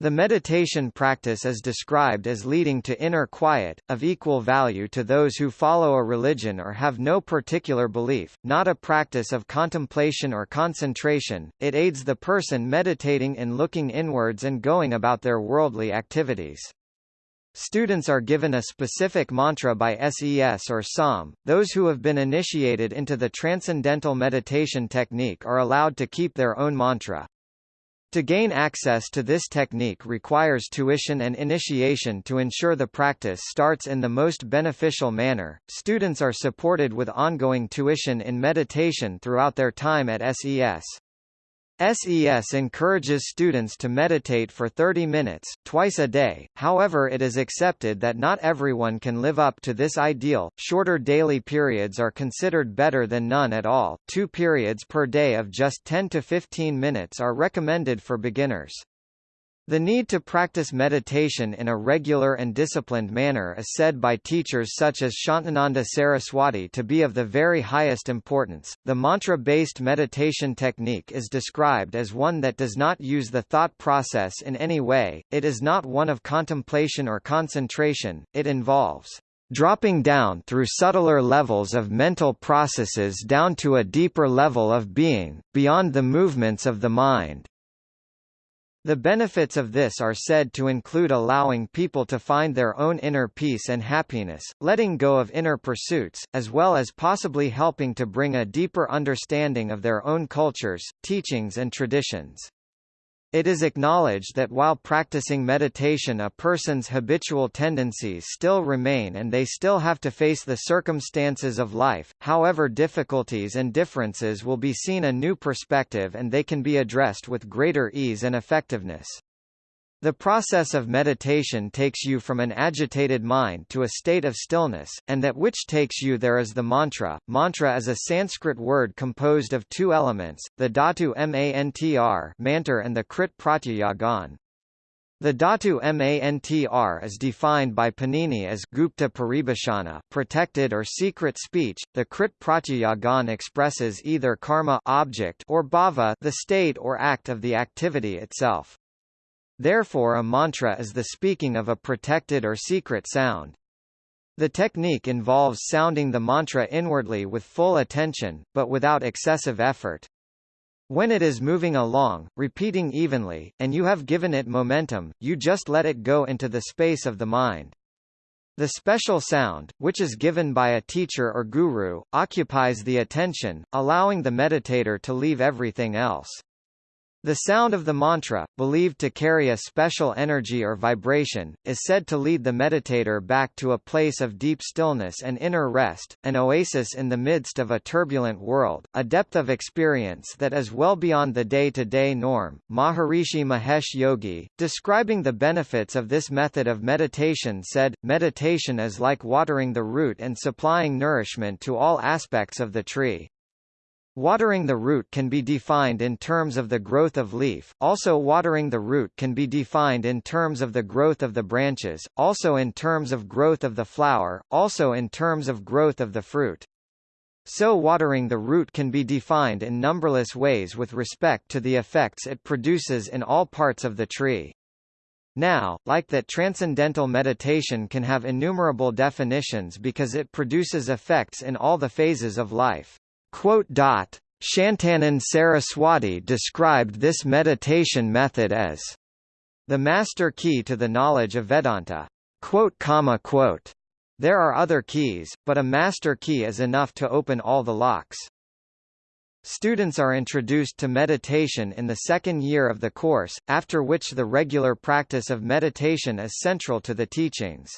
The meditation practice is described as leading to inner quiet, of equal value to those who follow a religion or have no particular belief, not a practice of contemplation or concentration, it aids the person meditating in looking inwards and going about their worldly activities. Students are given a specific mantra by SES or SOM. Those who have been initiated into the transcendental meditation technique are allowed to keep their own mantra. To gain access to this technique requires tuition and initiation to ensure the practice starts in the most beneficial manner. Students are supported with ongoing tuition in meditation throughout their time at SES. SES encourages students to meditate for 30 minutes, twice a day, however it is accepted that not everyone can live up to this ideal. Shorter daily periods are considered better than none at all, two periods per day of just 10 to 15 minutes are recommended for beginners. The need to practice meditation in a regular and disciplined manner is said by teachers such as Shantananda Saraswati to be of the very highest importance. The mantra-based meditation technique is described as one that does not use the thought process in any way, it is not one of contemplation or concentration, it involves dropping down through subtler levels of mental processes down to a deeper level of being, beyond the movements of the mind. The benefits of this are said to include allowing people to find their own inner peace and happiness, letting go of inner pursuits, as well as possibly helping to bring a deeper understanding of their own cultures, teachings and traditions. It is acknowledged that while practicing meditation a person's habitual tendencies still remain and they still have to face the circumstances of life, however difficulties and differences will be seen a new perspective and they can be addressed with greater ease and effectiveness. The process of meditation takes you from an agitated mind to a state of stillness, and that which takes you there is the mantra. Mantra is a Sanskrit word composed of two elements, the dhatu mantr mantar and the krit pratyaya gan. The dhatu mantr is defined by Panini as Gupta Paribhashana protected or secret speech. The Krit Pratyayagan expresses either karma object or bhava the state or act of the activity itself. Therefore a mantra is the speaking of a protected or secret sound. The technique involves sounding the mantra inwardly with full attention, but without excessive effort. When it is moving along, repeating evenly, and you have given it momentum, you just let it go into the space of the mind. The special sound, which is given by a teacher or guru, occupies the attention, allowing the meditator to leave everything else. The sound of the mantra, believed to carry a special energy or vibration, is said to lead the meditator back to a place of deep stillness and inner rest, an oasis in the midst of a turbulent world, a depth of experience that is well beyond the day-to-day -day norm. Maharishi Mahesh Yogi, describing the benefits of this method of meditation said, meditation is like watering the root and supplying nourishment to all aspects of the tree. Watering the root can be defined in terms of the growth of leaf, also watering the root can be defined in terms of the growth of the branches, also in terms of growth of the flower, also in terms of growth of the fruit. So watering the root can be defined in numberless ways with respect to the effects it produces in all parts of the tree. Now, like that transcendental meditation can have innumerable definitions because it produces effects in all the phases of life. Shantanand Saraswati described this meditation method as the master key to the knowledge of Vedanta. There are other keys, but a master key is enough to open all the locks. Students are introduced to meditation in the second year of the course, after which the regular practice of meditation is central to the teachings.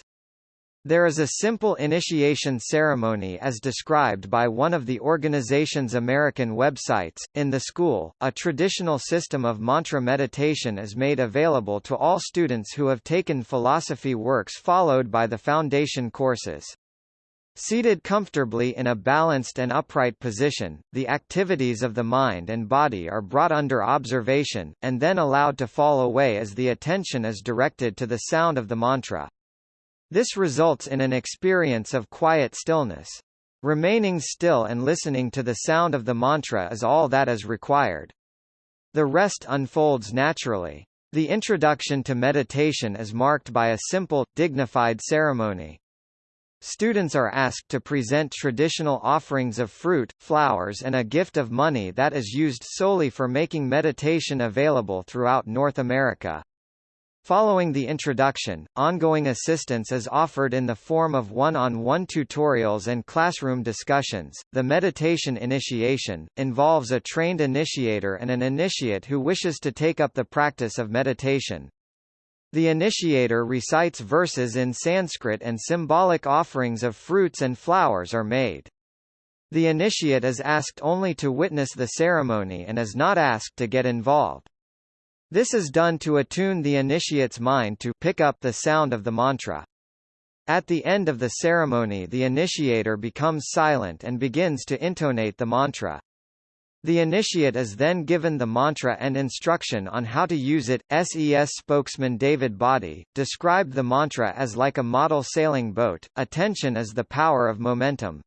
There is a simple initiation ceremony as described by one of the organization's American websites. In the school, a traditional system of mantra meditation is made available to all students who have taken philosophy works followed by the foundation courses. Seated comfortably in a balanced and upright position, the activities of the mind and body are brought under observation, and then allowed to fall away as the attention is directed to the sound of the mantra. This results in an experience of quiet stillness. Remaining still and listening to the sound of the mantra is all that is required. The rest unfolds naturally. The introduction to meditation is marked by a simple, dignified ceremony. Students are asked to present traditional offerings of fruit, flowers and a gift of money that is used solely for making meditation available throughout North America. Following the introduction, ongoing assistance is offered in the form of one-on-one -on -one tutorials and classroom discussions. The meditation initiation involves a trained initiator and an initiate who wishes to take up the practice of meditation. The initiator recites verses in Sanskrit and symbolic offerings of fruits and flowers are made. The initiate is asked only to witness the ceremony and is not asked to get involved. This is done to attune the initiate's mind to pick up the sound of the mantra. At the end of the ceremony the initiator becomes silent and begins to intonate the mantra. The initiate is then given the mantra and instruction on how to use it. SES spokesman David Boddy described the mantra as like a model sailing boat. Attention is the power of momentum.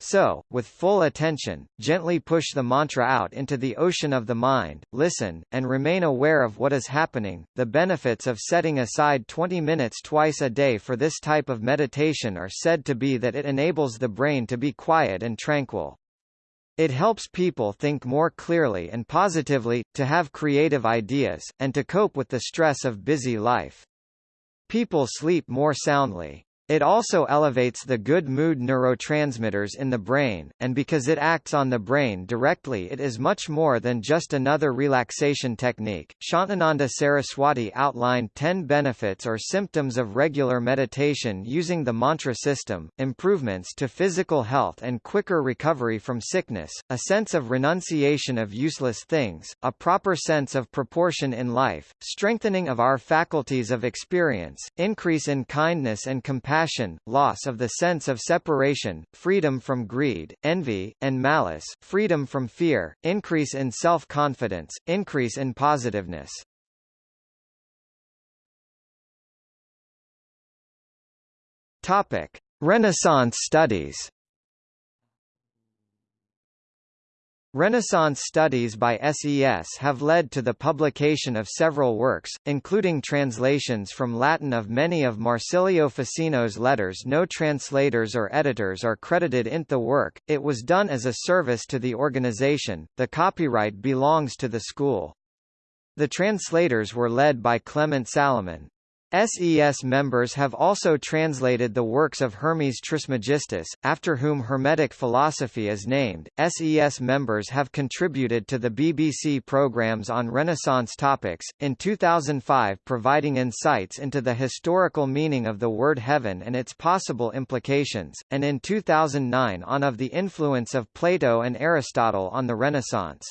So, with full attention, gently push the mantra out into the ocean of the mind, listen, and remain aware of what is happening. The benefits of setting aside 20 minutes twice a day for this type of meditation are said to be that it enables the brain to be quiet and tranquil. It helps people think more clearly and positively, to have creative ideas, and to cope with the stress of busy life. People sleep more soundly. It also elevates the good mood neurotransmitters in the brain, and because it acts on the brain directly it is much more than just another relaxation technique. Shantananda Saraswati outlined 10 benefits or symptoms of regular meditation using the mantra system, improvements to physical health and quicker recovery from sickness, a sense of renunciation of useless things, a proper sense of proportion in life, strengthening of our faculties of experience, increase in kindness and compassion passion, loss of the sense of separation, freedom from greed, envy, and malice, freedom from fear, increase in self-confidence, increase in positiveness. Topic: Renaissance studies. Renaissance studies by SES have led to the publication of several works, including translations from Latin of many of Marsilio Ficino's letters no translators or editors are credited in the work, it was done as a service to the organization, the copyright belongs to the school. The translators were led by Clement Salaman. SES members have also translated the works of Hermes Trismegistus, after whom Hermetic philosophy is named. SES members have contributed to the BBC programs on Renaissance topics, in 2005 providing insights into the historical meaning of the word heaven and its possible implications, and in 2009 on of the influence of Plato and Aristotle on the Renaissance.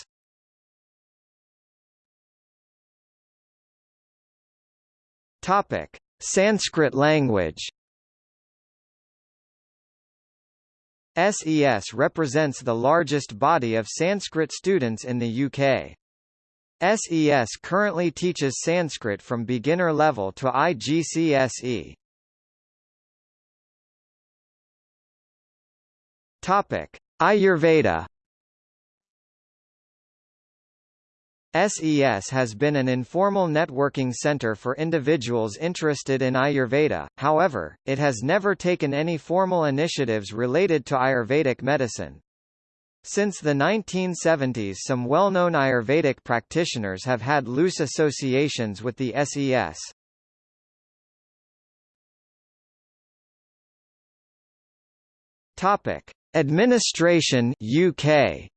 Topic: Sanskrit language. SES represents the largest body of Sanskrit students in the UK. SES currently teaches Sanskrit from beginner level to IGCSE. Topic: Ayurveda SES has been an informal networking center for individuals interested in Ayurveda, however, it has never taken any formal initiatives related to Ayurvedic medicine. Since the 1970s some well-known Ayurvedic practitioners have had loose associations with the SES. Topic: Administration UK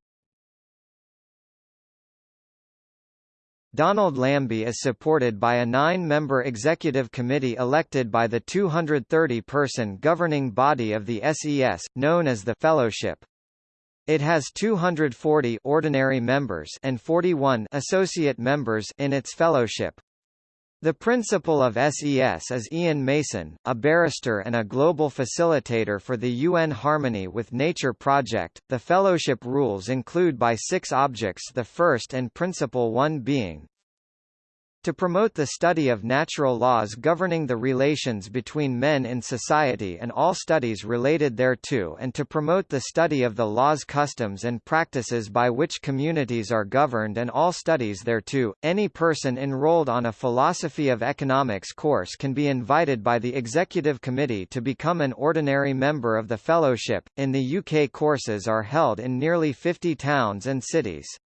Donald Lambie is supported by a nine-member executive committee elected by the 230-person governing body of the SES, known as the Fellowship. It has 240 ordinary members and 41 associate members in its fellowship. The principal of SES is Ian Mason, a barrister and a global facilitator for the UN Harmony with Nature project. The fellowship rules include by six objects the first and principal one being to promote the study of natural laws governing the relations between men in society and all studies related thereto and to promote the study of the laws customs and practices by which communities are governed and all studies thereto, any person enrolled on a philosophy of economics course can be invited by the executive committee to become an ordinary member of the fellowship. In the UK courses are held in nearly 50 towns and cities.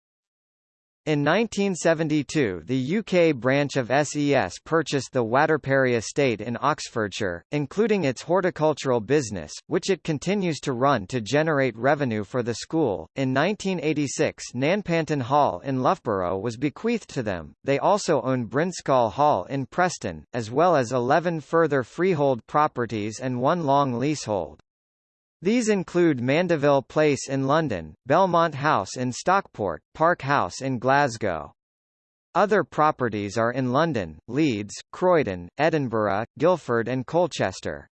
In 1972 the UK branch of SES purchased the Waterperry estate in Oxfordshire, including its horticultural business, which it continues to run to generate revenue for the school. In 1986 Nanpantan Hall in Loughborough was bequeathed to them. They also own Brinscall Hall in Preston, as well as 11 further freehold properties and one long leasehold. These include Mandeville Place in London, Belmont House in Stockport, Park House in Glasgow. Other properties are in London, Leeds, Croydon, Edinburgh, Guildford and Colchester.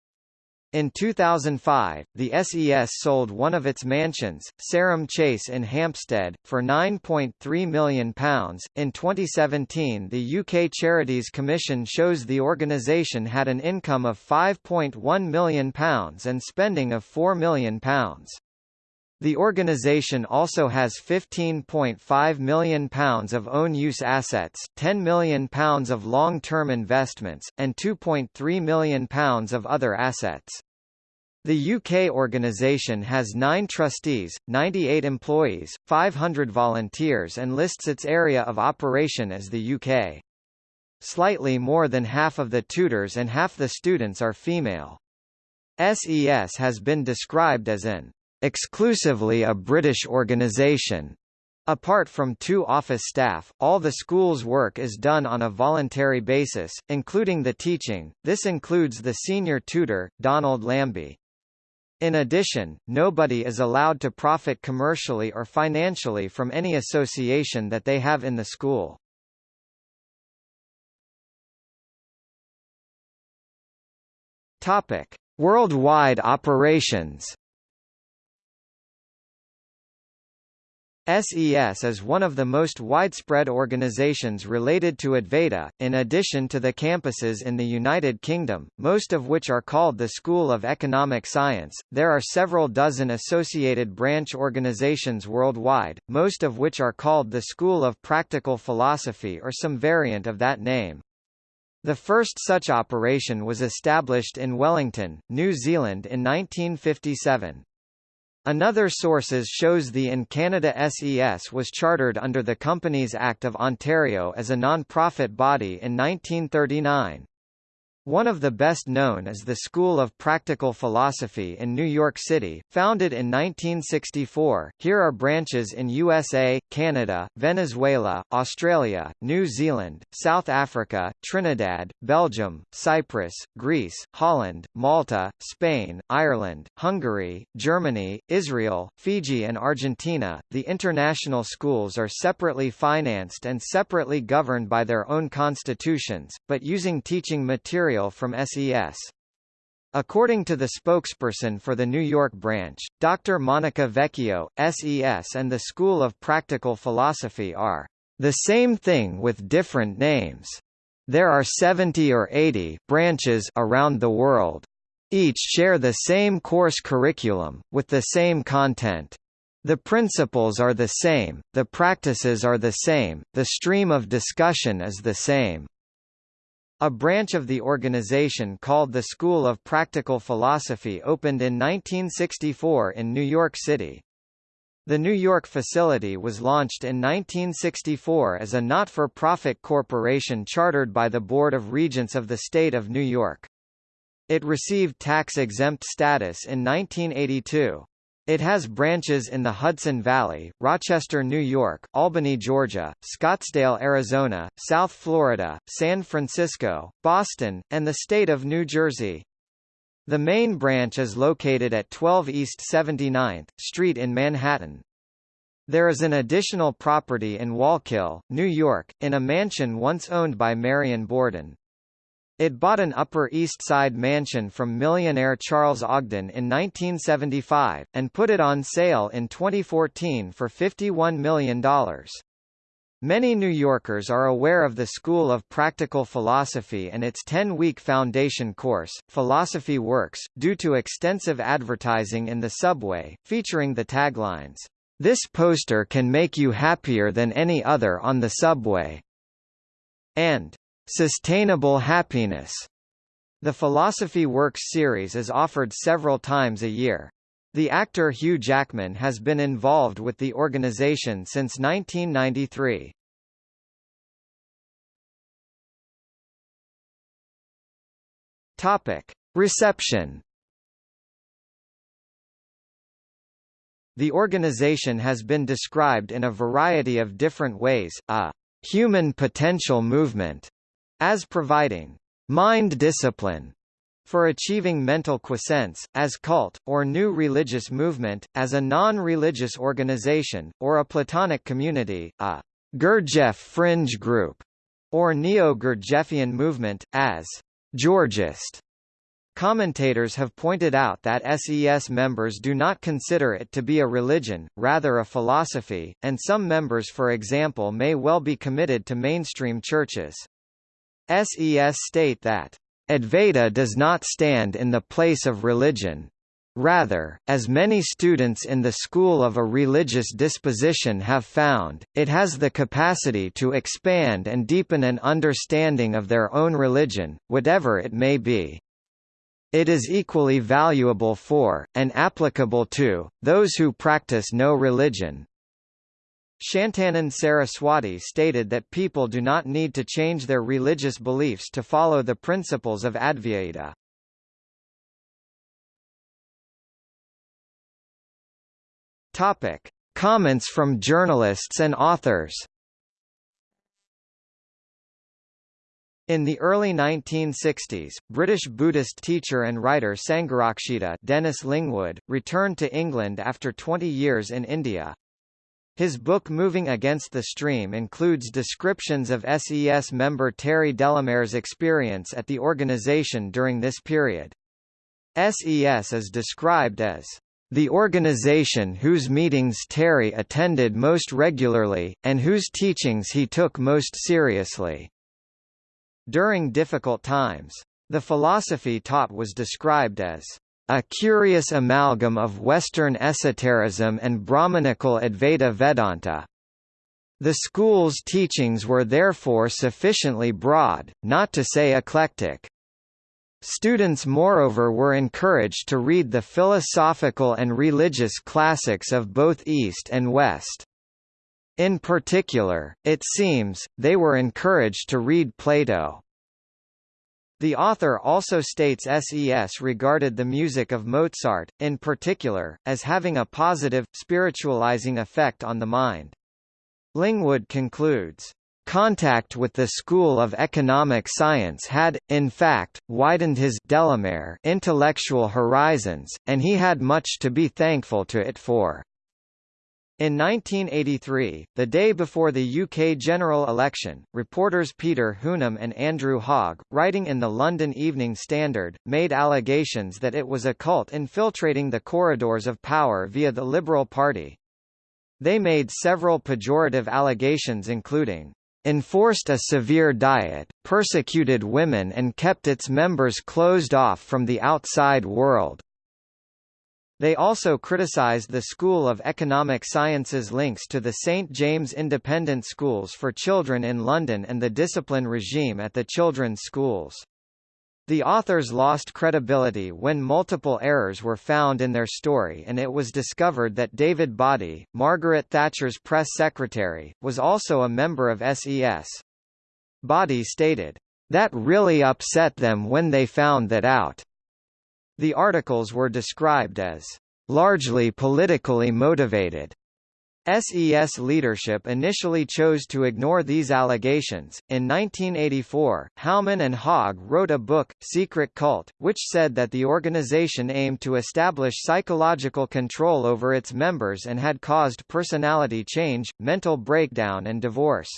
In 2005, the SES sold one of its mansions, Sarum Chase in Hampstead, for £9.3 million. In 2017, the UK Charities Commission shows the organisation had an income of £5.1 million and spending of £4 million. The organisation also has £15.5 million of own-use assets, £10 million of long-term investments, and £2.3 million of other assets. The UK organisation has nine trustees, 98 employees, 500 volunteers and lists its area of operation as the UK. Slightly more than half of the tutors and half the students are female. SES has been described as an exclusively a British organisation. Apart from two office staff, all the school's work is done on a voluntary basis, including the teaching. This includes the senior tutor, Donald Lambie. In addition, nobody is allowed to profit commercially or financially from any association that they have in the school. Topic: Worldwide operations. SES is one of the most widespread organizations related to Advaita, in addition to the campuses in the United Kingdom, most of which are called the School of Economic Science. There are several dozen associated branch organizations worldwide, most of which are called the School of Practical Philosophy or some variant of that name. The first such operation was established in Wellington, New Zealand in 1957. Another sources shows the in Canada SES was chartered under the Companies Act of Ontario as a non-profit body in 1939. One of the best known is the School of Practical Philosophy in New York City, founded in 1964. Here are branches in USA, Canada, Venezuela, Australia, New Zealand, South Africa, Trinidad, Belgium, Cyprus, Greece, Holland, Malta, Spain, Ireland, Hungary, Germany, Israel, Fiji and Argentina. The international schools are separately financed and separately governed by their own constitutions, but using teaching material material from SES. According to the spokesperson for the New York branch, Dr. Monica Vecchio, SES and the School of Practical Philosophy are the same thing with different names. There are 70 or 80 branches around the world. Each share the same course curriculum, with the same content. The principles are the same, the practices are the same, the stream of discussion is the same. A branch of the organization called the School of Practical Philosophy opened in 1964 in New York City. The New York facility was launched in 1964 as a not-for-profit corporation chartered by the Board of Regents of the State of New York. It received tax-exempt status in 1982. It has branches in the Hudson Valley, Rochester, New York, Albany, Georgia, Scottsdale, Arizona, South Florida, San Francisco, Boston, and the state of New Jersey. The main branch is located at 12 East 79th Street in Manhattan. There is an additional property in Wallkill, New York, in a mansion once owned by Marion Borden. It bought an Upper East Side mansion from millionaire Charles Ogden in 1975, and put it on sale in 2014 for $51 million. Many New Yorkers are aware of the School of Practical Philosophy and its 10-week foundation course, Philosophy Works, due to extensive advertising in the subway, featuring the taglines, "'This poster can make you happier than any other on the subway' and Sustainable Happiness. The Philosophy Works series is offered several times a year. The actor Hugh Jackman has been involved with the organization since 1993. Topic: Reception. The organization has been described in a variety of different ways, a human potential movement, as providing mind discipline for achieving mental quiescence, as cult, or new religious movement, as a non-religious organization, or a Platonic community, a Gurdjieff fringe group, or Neo-Gurdjieffian movement, as Georgist. Commentators have pointed out that SES members do not consider it to be a religion, rather a philosophy, and some members for example may well be committed to mainstream churches. SES state that Advaita does not stand in the place of religion. Rather, as many students in the school of a religious disposition have found, it has the capacity to expand and deepen an understanding of their own religion, whatever it may be. It is equally valuable for, and applicable to, those who practice no religion. Shantanand Saraswati stated that people do not need to change their religious beliefs to follow the principles of Advaita. Topic: Comments from journalists and authors. In the early 1960s, British Buddhist teacher and writer Sangharakshita Dennis Lingwood, returned to England after 20 years in India. His book Moving Against the Stream includes descriptions of SES member Terry Delamere's experience at the organization during this period. SES is described as the organization whose meetings Terry attended most regularly, and whose teachings he took most seriously. During difficult times, the philosophy taught was described as a curious amalgam of Western esotericism and Brahmanical Advaita Vedanta. The school's teachings were therefore sufficiently broad, not to say eclectic. Students moreover were encouraged to read the philosophical and religious classics of both East and West. In particular, it seems, they were encouraged to read Plato. The author also states SES regarded the music of Mozart, in particular, as having a positive, spiritualizing effect on the mind. Lingwood concludes, Contact with the School of Economic Science had, in fact, widened his Delamere intellectual horizons, and he had much to be thankful to it for. In 1983, the day before the UK general election, reporters Peter Hounam and Andrew Hogg, writing in the London Evening Standard, made allegations that it was a cult infiltrating the corridors of power via the Liberal Party. They made several pejorative allegations including, enforced a severe diet, persecuted women and kept its members closed off from the outside world, they also criticized the School of Economic Sciences links to the St James Independent Schools for Children in London and the discipline regime at the children's schools. The authors lost credibility when multiple errors were found in their story and it was discovered that David Boddy, Margaret Thatcher's press secretary, was also a member of SES. Boddy stated, "...that really upset them when they found that out." The articles were described as largely politically motivated. SES leadership initially chose to ignore these allegations. In 1984, Hounam and Hogg wrote a book, Secret Cult, which said that the organization aimed to establish psychological control over its members and had caused personality change, mental breakdown and divorce.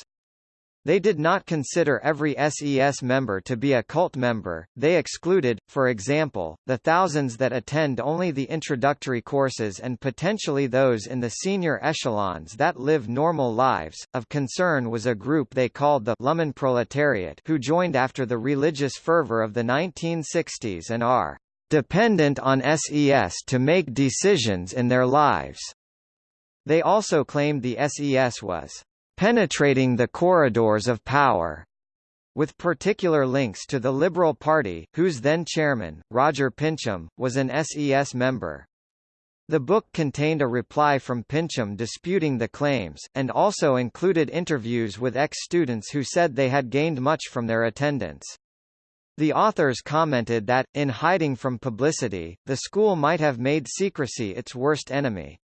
They did not consider every SES member to be a cult member, they excluded, for example, the thousands that attend only the introductory courses and potentially those in the senior echelons that live normal lives. Of concern was a group they called the Lumpenproletariat who joined after the religious fervor of the 1960s and are dependent on SES to make decisions in their lives. They also claimed the SES was penetrating the corridors of power, with particular links to the Liberal Party, whose then chairman, Roger Pincham, was an SES member. The book contained a reply from Pincham disputing the claims, and also included interviews with ex-students who said they had gained much from their attendance. The authors commented that, in hiding from publicity, the school might have made secrecy its worst enemy.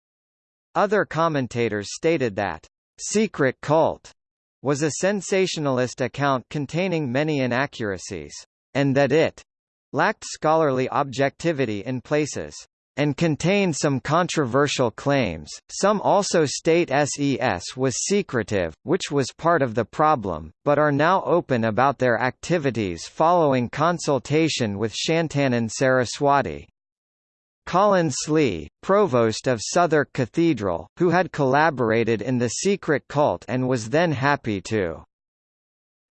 Other commentators stated that Secret Cult was a sensationalist account containing many inaccuracies, and that it lacked scholarly objectivity in places and contained some controversial claims. Some also state SES was secretive, which was part of the problem, but are now open about their activities following consultation with Shantanand Saraswati. Colin Slee, provost of Southwark Cathedral, who had collaborated in the secret cult and was then happy to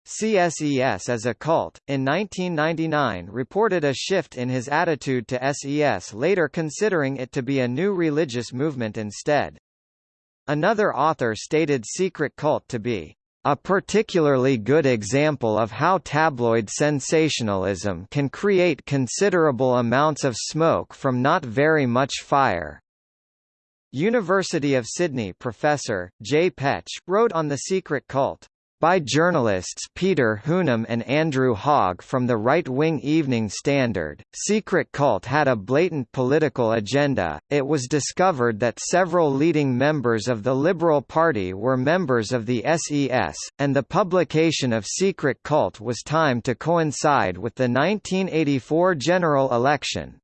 CSES as a cult, in 1999 reported a shift in his attitude to SES later considering it to be a new religious movement instead. Another author stated secret cult to be a particularly good example of how tabloid sensationalism can create considerable amounts of smoke from not very much fire. University of Sydney professor, J. Petch, wrote on the secret cult by journalists Peter Hounam and Andrew Hogg from the right-wing Evening Standard. Secret Cult had a blatant political agenda. It was discovered that several leading members of the Liberal Party were members of the SES, and the publication of Secret Cult was timed to coincide with the 1984 general election.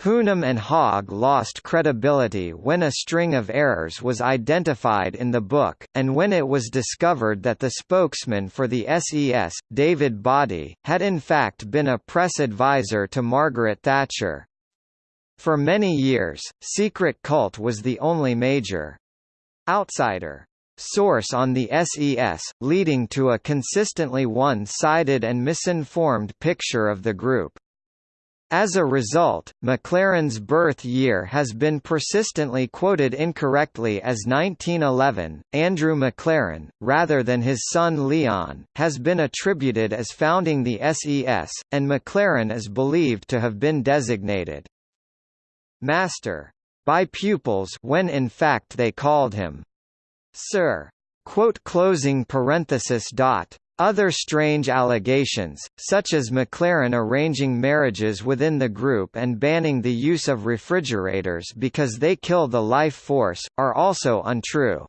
Hounam and Hogg lost credibility when a string of errors was identified in the book, and when it was discovered that the spokesman for the SES, David Boddy, had in fact been a press advisor to Margaret Thatcher. For many years, Secret Cult was the only major outsider source on the SES, leading to a consistently one-sided and misinformed picture of the group. As a result, MacLaren's birth year has been persistently quoted incorrectly as 1911. Andrew MacLaren, rather than his son Leon, has been attributed as founding the SES, and MacLaren is believed to have been designated Master by pupils when in fact they called him Sir. Quote closing parenthesis dot. Other strange allegations, such as MacLaren arranging marriages within the group and banning the use of refrigerators because they kill the life force, are also untrue.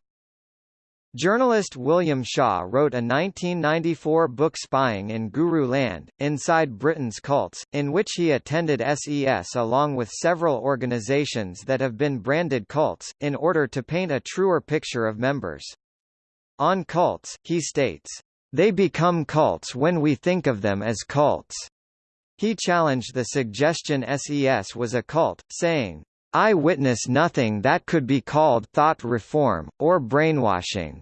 Journalist William Shaw wrote a 1994 book Spying in Guru Land, Inside Britain's Cults, in which he attended SES along with several organizations that have been branded cults, in order to paint a truer picture of members. On cults, he states, "...they become cults when we think of them as cults." He challenged the suggestion SES was a cult, saying, I witness nothing that could be called thought reform, or brainwashing.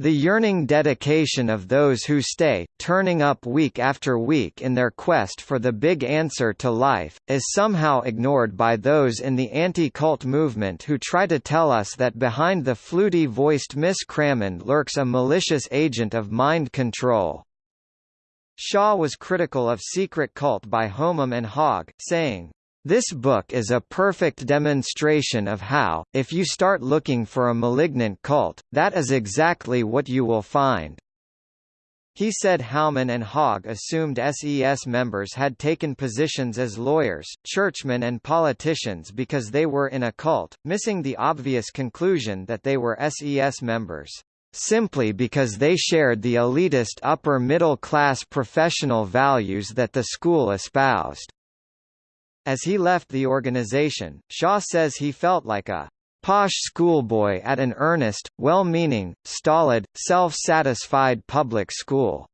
The yearning dedication of those who stay, turning up week after week in their quest for the big answer to life, is somehow ignored by those in the anti-cult movement who try to tell us that behind the fluty-voiced Miss Crammond lurks a malicious agent of mind control. Shaw was critical of Secret Cult by Hounam and Hogg, saying, this book is a perfect demonstration of how, if you start looking for a malignant cult, that is exactly what you will find. He said Hounam and Hogg assumed SES members had taken positions as lawyers, churchmen and politicians because they were in a cult, missing the obvious conclusion that they were SES members simply because they shared the elitist upper-middle-class professional values that the school espoused. As he left the organization, Shaw says he felt like a posh schoolboy at an earnest, well-meaning, stolid, self-satisfied public school.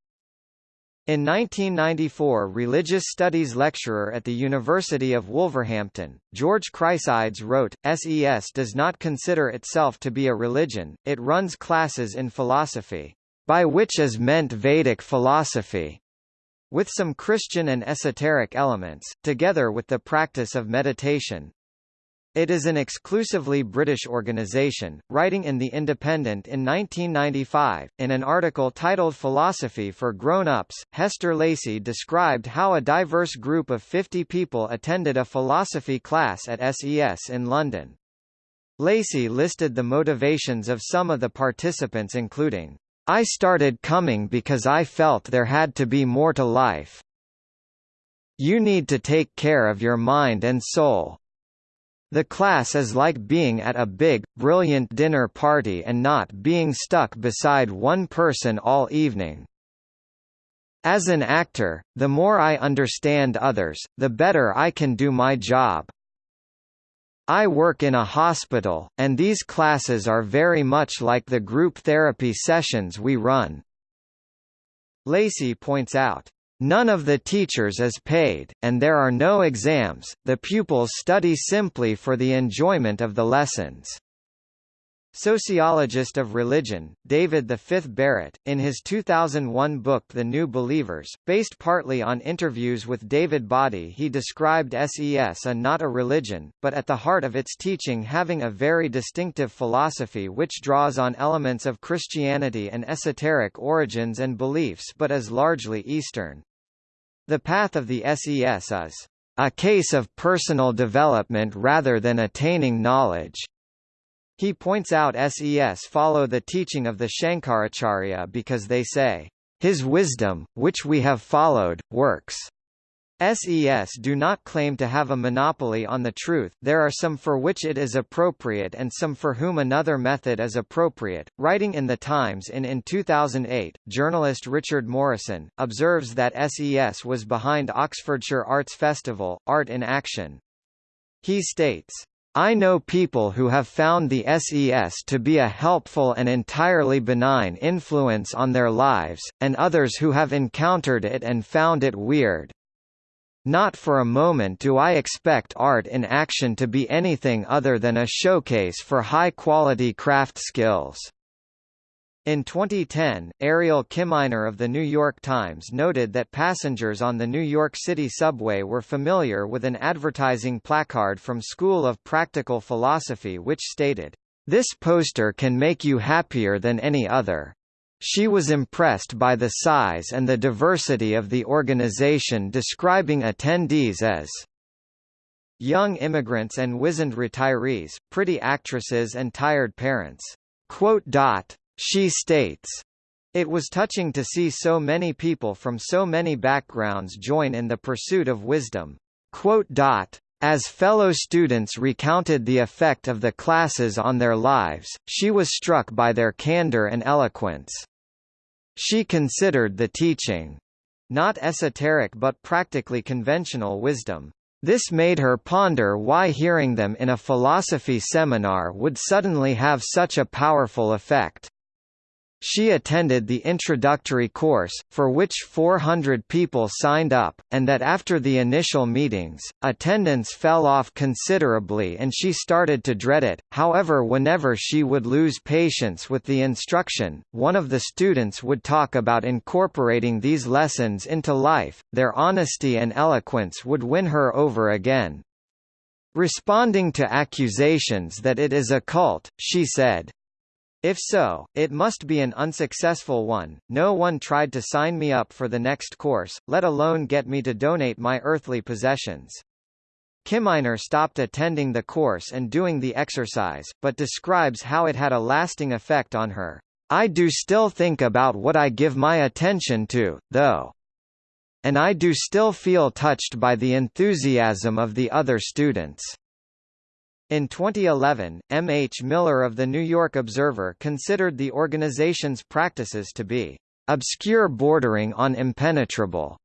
In 1994 religious studies lecturer at the University of Wolverhampton, George Chryssides wrote, SES does not consider itself to be a religion, it runs classes in philosophy, by which is meant Vedic philosophy with some Christian and esoteric elements, together with the practice of meditation. It is an exclusively British organisation. Writing in The Independent in 1995, in an article titled Philosophy for Grown-Ups, Hester Lacy described how a diverse group of 50 people attended a philosophy class at SES in London. Lacy listed the motivations of some of the participants including I started coming because I felt there had to be more to life. You need to take care of your mind and soul. The class is like being at a big, brilliant dinner party and not being stuck beside one person all evening. As an actor, the more I understand others, the better I can do my job. I work in a hospital, and these classes are very much like the group therapy sessions we run. Lacy points out, None of the teachers is paid, and there are no exams, the pupils study simply for the enjoyment of the lessons. Sociologist of religion, David V. Barrett, in his 2001 book The New Believers, based partly on interviews with David Boddy he described SES a not a religion, but at the heart of its teaching having a very distinctive philosophy which draws on elements of Christianity and esoteric origins and beliefs but is largely Eastern. The path of the SES is a case of personal development rather than attaining knowledge. He points out SES follow the teaching of the Shankaracharya because they say, His wisdom, which we have followed, works. SES do not claim to have a monopoly on the truth there are some for which it is appropriate and some for whom another method is appropriate. Writing in The Times in, in 2008, journalist Richard Morrison, observes that SES was behind Oxfordshire Arts Festival, Art in Action. He states, I know people who have found the SES to be a helpful and entirely benign influence on their lives, and others who have encountered it and found it weird. Not for a moment do I expect art in action to be anything other than a showcase for high-quality craft skills." In 2010, Ariel Kaminer of The New York Times noted that passengers on the New York City subway were familiar with an advertising placard from School of Practical Philosophy which stated, "...this poster can make you happier than any other." She was impressed by the size and the diversity of the organization describing attendees as young immigrants and wizened retirees, pretty actresses and tired parents. Quote dot, she states, It was touching to see so many people from so many backgrounds join in the pursuit of wisdom. As fellow students recounted the effect of the classes on their lives, she was struck by their candor and eloquence. She considered the teaching not esoteric but practically conventional wisdom. This made her ponder why hearing them in a philosophy seminar would suddenly have such a powerful effect. She attended the introductory course, for which 400 people signed up, and that after the initial meetings, attendance fell off considerably and she started to dread it. However, whenever she would lose patience with the instruction, one of the students would talk about incorporating these lessons into life. Their honesty and eloquence would win her over again. Responding to accusations that it is a cult, she said, if so, it must be an unsuccessful one. No one tried to sign me up for the next course, let alone get me to donate my earthly possessions. Kaminer stopped attending the course and doing the exercise, but describes how it had a lasting effect on her. I do still think about what I give my attention to, though. And I do still feel touched by the enthusiasm of the other students. In 2011, M. H. Miller of the New York Observer considered the organization's practices to be obscure bordering on impenetrable,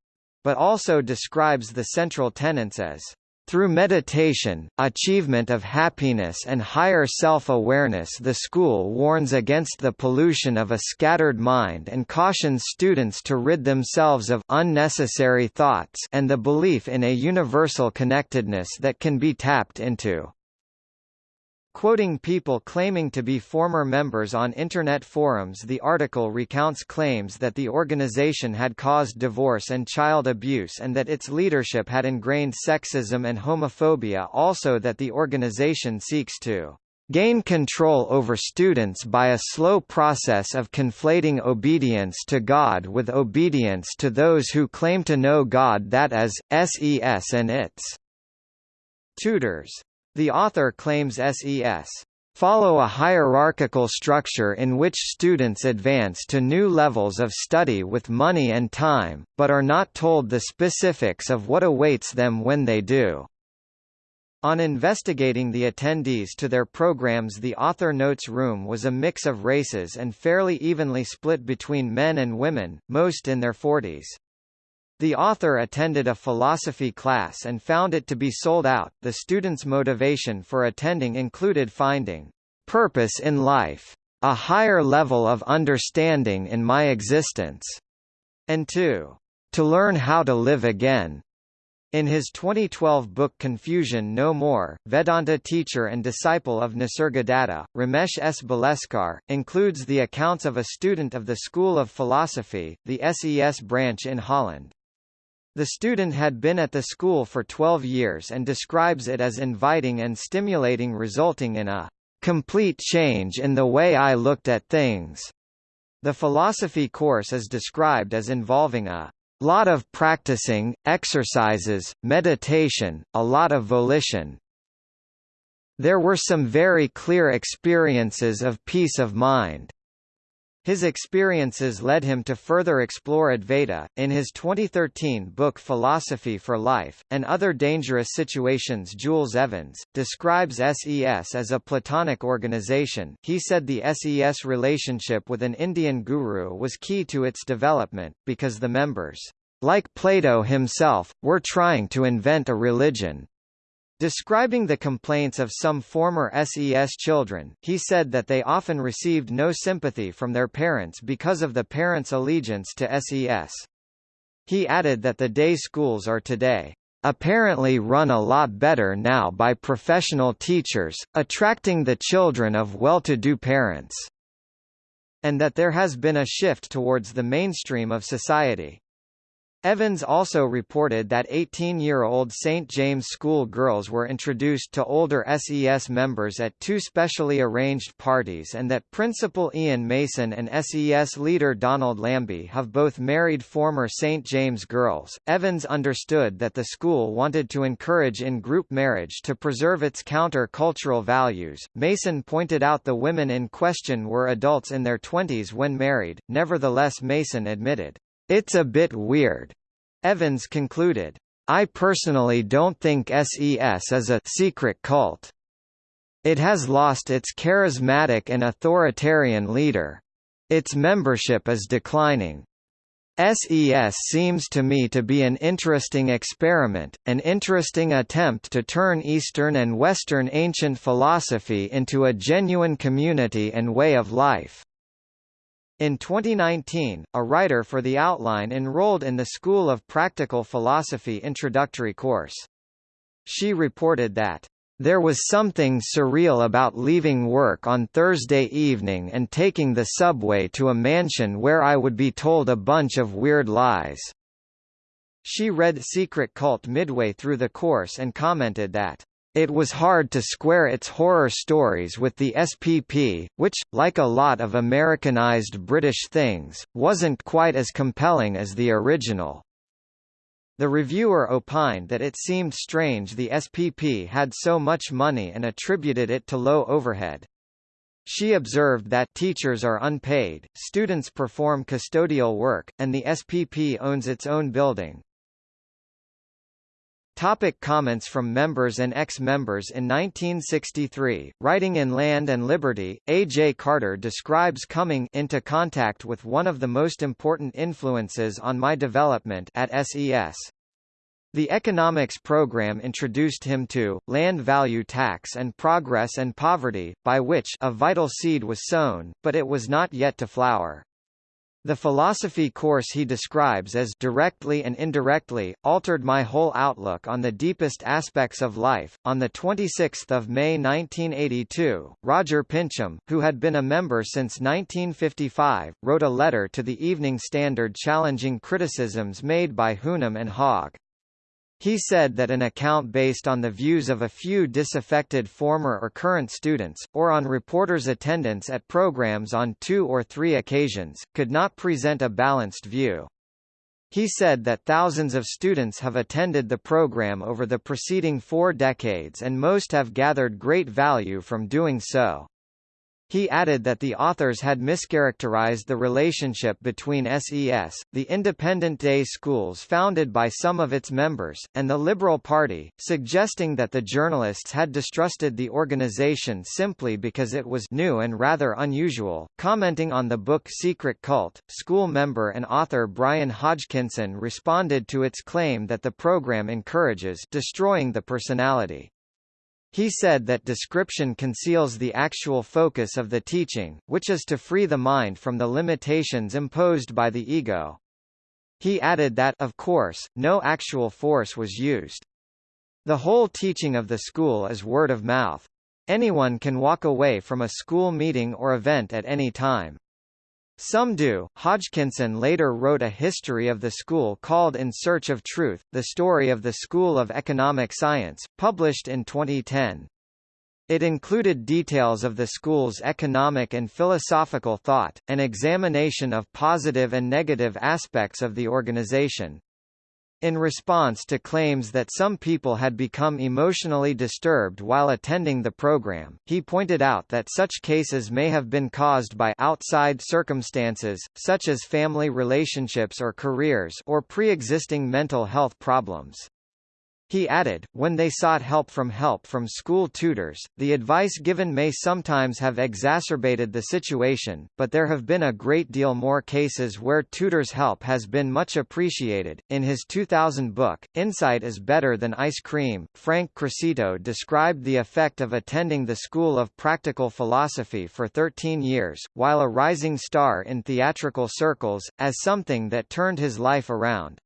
but also describes the central tenets as through meditation, achievement of happiness and higher self-awareness the school warns against the pollution of a scattered mind and cautions students to rid themselves of unnecessary thoughts and the belief in a universal connectedness that can be tapped into. Quoting people claiming to be former members on Internet forums the article recounts claims that the organization had caused divorce and child abuse and that its leadership had ingrained sexism and homophobia also that the organization seeks to gain control over students by a slow process of conflating obedience to God with obedience to those who claim to know God that is, SES and its tutors. The author claims SES follow a hierarchical structure in which students advance to new levels of study with money and time, but are not told the specifics of what awaits them when they do. On investigating the attendees to their programs the author notes room was a mix of races and fairly evenly split between men and women, most in their 40s. The author attended a philosophy class and found it to be sold out. The students' motivation for attending included finding purpose in life, a higher level of understanding in my existence, and two, to learn how to live again. In his 2012 book Confusion No More, Vedanta teacher and disciple of Nisargadatta, Ramesh S. Balsekar, includes the accounts of a student of the School of Philosophy, the SES branch in Holland. The student had been at the school for 12 years and describes it as inviting and stimulating resulting in a complete change in the way I looked at things. The philosophy course is described as involving a lot of practicing, exercises, meditation, a lot of volition. There were some very clear experiences of peace of mind. His experiences led him to further explore Advaita. In his 2013 book Philosophy for Life, and Other Dangerous Situations Jules Evans, describes SES as a Platonic organization. He said the SES relationship with an Indian guru was key to its development, because the members, like Plato himself, were trying to invent a religion. Describing the complaints of some former SES children, he said that they often received no sympathy from their parents because of the parents' allegiance to SES. He added that the day schools are today apparently run a lot better now by professional teachers, attracting the children of well-to-do parents, and that there has been a shift towards the mainstream of society. Evans also reported that 18-year-old St. James School girls were introduced to older SES members at two specially arranged parties and that Principal Ian Mason and SES leader Donald Lambie have both married former St. James girls. Evans understood that the school wanted to encourage in-group marriage to preserve its counter-cultural values. Mason pointed out the women in question were adults in their 20s when married, nevertheless Mason admitted, it's a bit weird. Evans concluded, I personally don't think SES is a secret cult. It has lost its charismatic and authoritarian leader. Its membership is declining. SES seems to me to be an interesting experiment, an interesting attempt to turn Eastern and Western ancient philosophy into a genuine community and way of life. In 2019, a writer for the outline enrolled in the School of Practical Philosophy introductory course. She reported that, "...there was something surreal about leaving work on Thursday evening and taking the subway to a mansion where I would be told a bunch of weird lies." She read Secret Cult midway through the course and commented that, it was hard to square its horror stories with the SPP, which, like a lot of Americanized British things, wasn't quite as compelling as the original. The reviewer opined that it seemed strange the SPP had so much money and attributed it to low overhead. She observed that teachers are unpaid, students perform custodial work, and the SPP owns its own building, Topic comments from members and ex-members In 1963, writing in Land and Liberty, A. J. Carter describes coming into contact with one of the most important influences on my development at SES. The economics program introduced him to, land value tax and progress and poverty, by which a vital seed was sown, but it was not yet to flower. The philosophy course he describes as directly and indirectly altered my whole outlook on the deepest aspects of life. On the 26th of May 1982, Roger Pincham, who had been a member since 1955, wrote a letter to the Evening Standard challenging criticisms made by Hounam and Hogg. He said that an account based on the views of a few disaffected former or current students, or on reporters' attendance at programs on two or three occasions, could not present a balanced view. He said that thousands of students have attended the program over the preceding four decades and most have gathered great value from doing so. He added that the authors had mischaracterized the relationship between SES, the independent day schools founded by some of its members, and the Liberal Party, suggesting that the journalists had distrusted the organization simply because it was new and rather unusual. Commenting on the book Secret Cult, school member and author Brian Hodgkinson responded to its claim that the program encourages destroying the personality. He said that description conceals the actual focus of the teaching, which is to free the mind from the limitations imposed by the ego. He added that of course, no actual force was used. The whole teaching of the school is word of mouth. Anyone can walk away from a school meeting or event at any time. Some do. Hodgkinson later wrote a history of the school called In Search of Truth, the story of the School of Economic Science, published in 2010. It included details of the school's economic and philosophical thought, an examination of positive and negative aspects of the organization, in response to claims that some people had become emotionally disturbed while attending the program, he pointed out that such cases may have been caused by outside circumstances, such as family relationships or careers or pre-existing mental health problems. He added, when they sought help from help from school tutors, the advice given may sometimes have exacerbated the situation, but there have been a great deal more cases where tutors' help has been much appreciated. In his 2000 book, Insight is Better Than Ice Cream, Frank Crocitto described the effect of attending the School of Practical Philosophy for 13 years, while a rising star in theatrical circles, as something that turned his life around.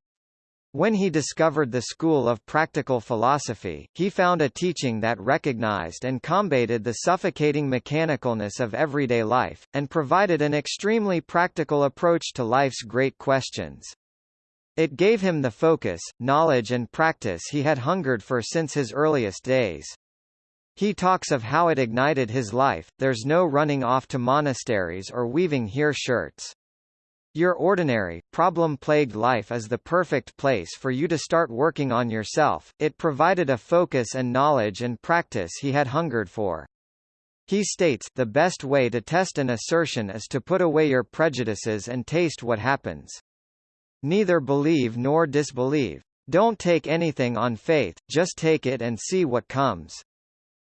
When he discovered the school of practical philosophy, he found a teaching that recognized and combated the suffocating mechanicalness of everyday life, and provided an extremely practical approach to life's great questions. It gave him the focus, knowledge and practice he had hungered for since his earliest days. He talks of how it ignited his life, there's no running off to monasteries or weaving here shirts. Your ordinary, problem-plagued life is the perfect place for you to start working on yourself. It provided a focus and knowledge and practice he had hungered for. He states, the best way to test an assertion is to put away your prejudices and taste what happens. Neither believe nor disbelieve. Don't take anything on faith, just take it and see what comes.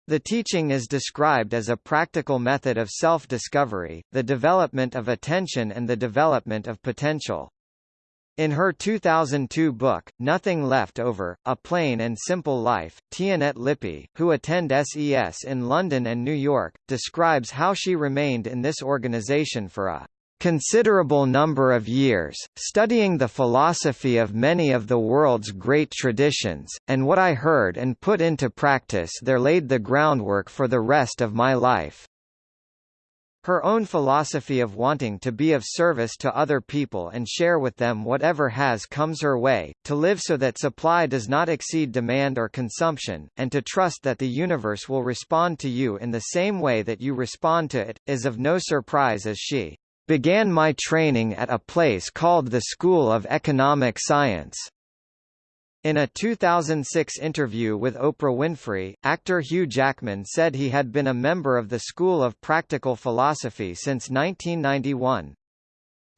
The teaching is described as a practical method of self-discovery, the development of attention and the development of potential. In her 2002 book, Nothing Left Over, A Plain and Simple Life, Toinette Lippe, who attend SES in London and New York, describes how she remained in this organization for a considerable number of years, studying the philosophy of many of the world's great traditions, and what I heard and put into practice there laid the groundwork for the rest of my life. Her own philosophy of wanting to be of service to other people and share with them whatever has comes her way, to live so that supply does not exceed demand or consumption, and to trust that the universe will respond to you in the same way that you respond to it, is of no surprise as she Began my training at a place called the School of Economic Science. In a 2006 interview with Oprah Winfrey, actor Hugh Jackman said he had been a member of the School of Practical Philosophy since 1991.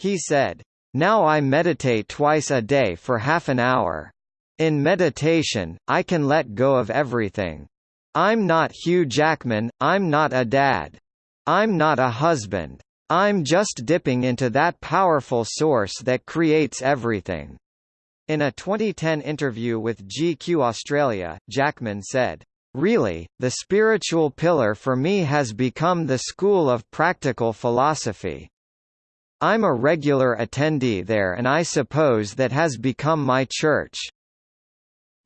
He said, Now I meditate twice a day for half an hour. In meditation, I can let go of everything. I'm not Hugh Jackman, I'm not a dad. I'm not a husband. I'm just dipping into that powerful source that creates everything. In a 2010 interview with GQ Australia, Jackman said, Really, the spiritual pillar for me has become the school of practical philosophy. I'm a regular attendee there and I suppose that has become my church.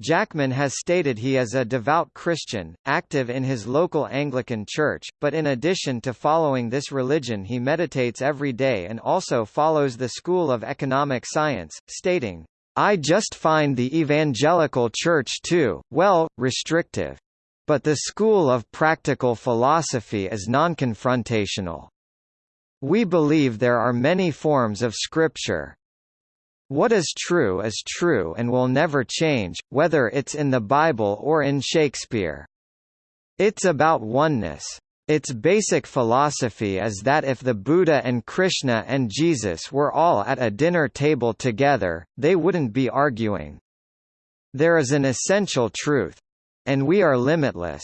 Jackman has stated he is a devout Christian, active in his local Anglican church, but in addition to following this religion he meditates every day and also follows the School of Economic Science, stating, I just find the evangelical church too, well, restrictive. But the school of practical philosophy is non-confrontational. We believe there are many forms of scripture, what is true is true and will never change, whether it's in the Bible or in Shakespeare. It's about oneness. Its basic philosophy is that if the Buddha and Krishna and Jesus were all at a dinner table together, they wouldn't be arguing. There is an essential truth. And we are limitless.